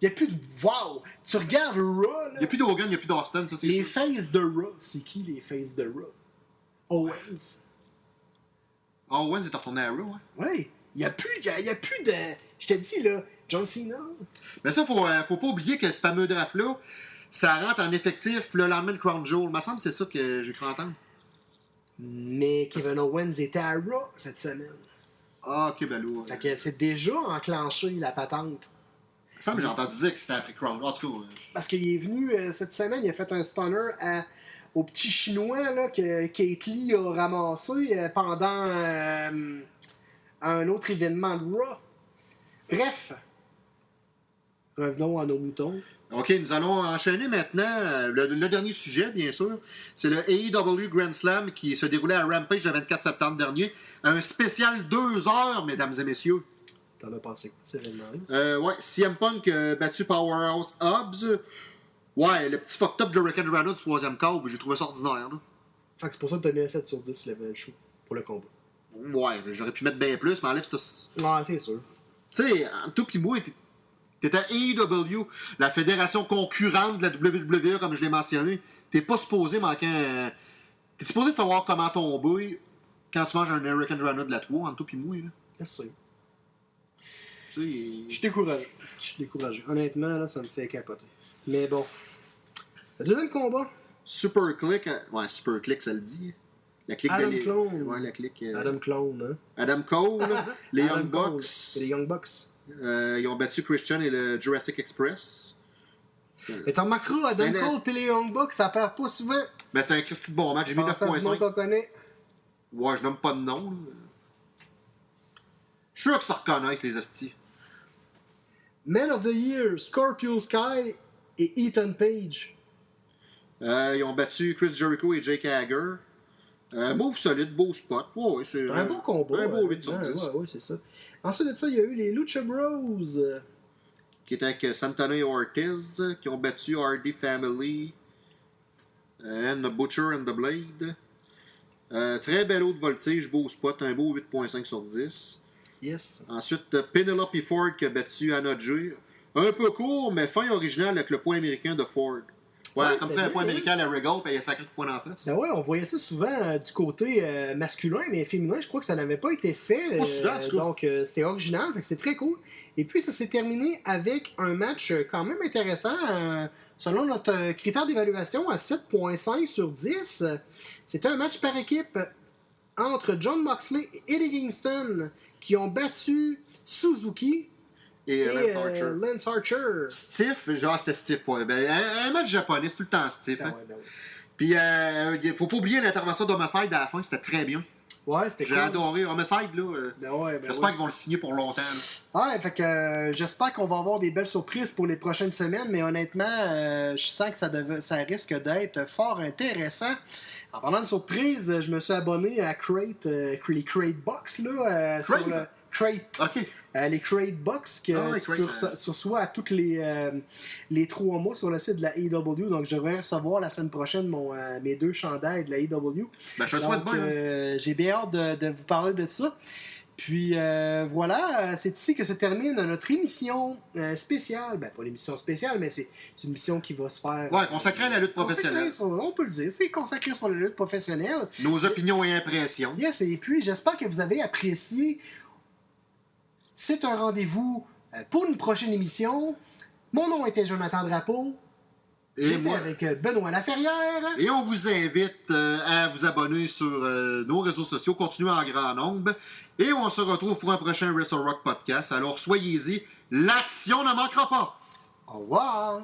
Il a plus de wow! Tu regardes Raw, là,
Il n'y a plus d'Hogan, il n'y a plus d'Austin, ça, c'est
les
sûr.
faces de Raw. C'est qui les faces de Raw? Owens.
Owens est retourné à Raw, ouais.
Oui. Il n'y a, plus- a, y a plus de. Je te dis, là, John Cena.
Mais ça, faut, euh, faut pas oublier que ce fameux draft-là, ça rentre en effectif le lendemain de Crown Jewel. Il me semble que c'est ça que j'ai cru entendre.
Mais Kevin Owens était à Raw cette semaine.
Ah, ok, ben.
Fait que c'est déjà enclenché la patente.
Il me semble que j'ai entendu dire que c'était après Crown Jewel. En tout cas,
Parce qu'il est venu euh, cette semaine, il a fait un stunner à- au petit chinois là, que Kate Lee a ramassé euh, pendant euh, un autre événement de Raw. Bref, revenons à nos moutons.
OK, nous allons enchaîner maintenant. euh, Le, le dernier sujet, bien sûr, c'est le AEW Grand Slam qui se déroulait à Rampage le 24 septembre dernier. Un spécial deux heures, mesdames et messieurs.
T'en as pensé quoi cet événement-là?
Euh, ouais, CM Punk euh, battu Powerhouse Hobbs. Ouais, le petit fucked up de Rick and Rana du troisième câble, j'ai trouvé ça ordinaire. là.
Fait que c'est pour ça que t'as mis un 7 sur 10 le show pour le combat.
Ouais, j'aurais pu mettre bien plus, mais enlève ce.
Ouais, c'est sûr.
Tu sais, en tout pis moi, t'es- à AEW, la fédération concurrente de la WWE, comme je l'ai mentionné. T'es pas supposé manquer un... T'es supposé de savoir comment tomber quand tu manges un American Rana de la 3, en tout pis moi, là.
C'est sûr. Je suis découragé. Je suis découragé. Honnêtement, là, ça me fait capoter. Mais bon. Le deuxième combat,
Super Click, euh, ouais, Super Click, ça le dit. La clique
Adam
de
Clone.
Ouais, la clique. euh,
Adam Clone, hein?
Adam Cole, les
Adam
Young Bucks.
Les Young Bucks.
Euh, ils ont battu Christian et le Jurassic Express.
Et ton macro, Adam Cole et les Young Bucks, ça perd pas souvent.
Ben, c'est un Christy de bon match. J'ai mis
Pensez à du monde
9.5.
qu'on connaît.
Ouais, je nomme pas de nom. Je suis sûr que ça reconnaissent, les hosties.
Man of the Year, Scorpio Sky et Ethan Page.
Euh, ils ont battu Chris Jericho et Jake Hager. Euh, move solide, beau spot. Ouais, c'est
Un bon combat.
Un beau
hein.
8 sur
Ouais,
10.
Ouais, ouais, c'est ça. Ensuite de ça, il y a eu les Lucha Bros. euh,
Qui était avec Santana et Ortiz, qui ont battu Hardy Family. euh, and the Butcher and the Blade. Euh, très bel haut de voltige, beau spot, un beau 8.5 sur 10.
Yes.
Ensuite, euh, Penelope Ford qui a battu Anna Jay. Un peu court, mais fin original avec le point américain de Ford. Ouais,
Ouais,
comme fait un point américain à la Regal, puis il y a sacré de points d'en face.
Ben ouais, on voyait ça souvent euh, du côté euh, masculin, mais féminin, je crois que ça n'avait pas été fait.
Pas souvent, en tout cas.
donc, euh, c'était original, fait que c'est très cool. Et puis, ça s'est terminé avec un match euh, quand même intéressant, euh, selon notre euh, critère d'évaluation, à 7.5 sur 10. C'était un match par équipe. entre John Moxley et Eddie Kingston qui ont battu Suzuki
Et,
et,
euh, Lance
euh,
Archer.
Lance Archer.
Stiff, genre c'était stiff. Ouais. Ben, un, un match japonais, c'est tout le temps stiff.
Ben
hein.
ouais, ben ouais.
Puis, euh, il faut pas oublier l'intervention d'Homicide à la fin, c'était très bien.
Ouais, c'était
J'ai adoré Homicide, là. euh,
Ben ouais, ben
J'espère
ouais.
qu'ils vont le signer pour longtemps. là.
Ouais, fait que euh, j'espère qu'on va avoir des belles surprises pour les prochaines semaines, mais honnêtement, euh, je sens que ça, deve- ça risque d'être fort intéressant. En parlant de surprises, je me suis abonné à Crate, euh, les Crate Box, là, euh, sur le Crate,
OK.
Euh, les Crate Box que
ouais,
tu,
euh.
reço- tu reçois à tous les, euh, les trois mois sur le site de la AEW. Donc, je devrais recevoir la semaine prochaine mon, euh, mes deux chandails de la AEW.
Ben, je souhaite hein.
j'ai bien hâte de, de vous parler de ça. Puis voilà, c'est ici que se termine notre émission spéciale. Ben, pas l'émission spéciale, mais c'est une émission qui va se faire.
Ouais, consacré à la lutte
consacrée
professionnelle.
sur- on peut le dire, c'est consacré sur la lutte professionnelle.
Nos opinions et impressions.
Yes, et puis j'espère que vous avez apprécié. C'est un rendez-vous euh, pour une prochaine émission. Mon nom était Jonathan Drapeau.
Et
J'étais avec euh, Benoît Laferrière.
Et on vous invite euh, à vous abonner sur euh, nos réseaux sociaux, continuez en grand nombre. Et on se retrouve pour un prochain Wrestle Rock podcast. Alors soyez-y, l'action ne manquera pas.
Au revoir.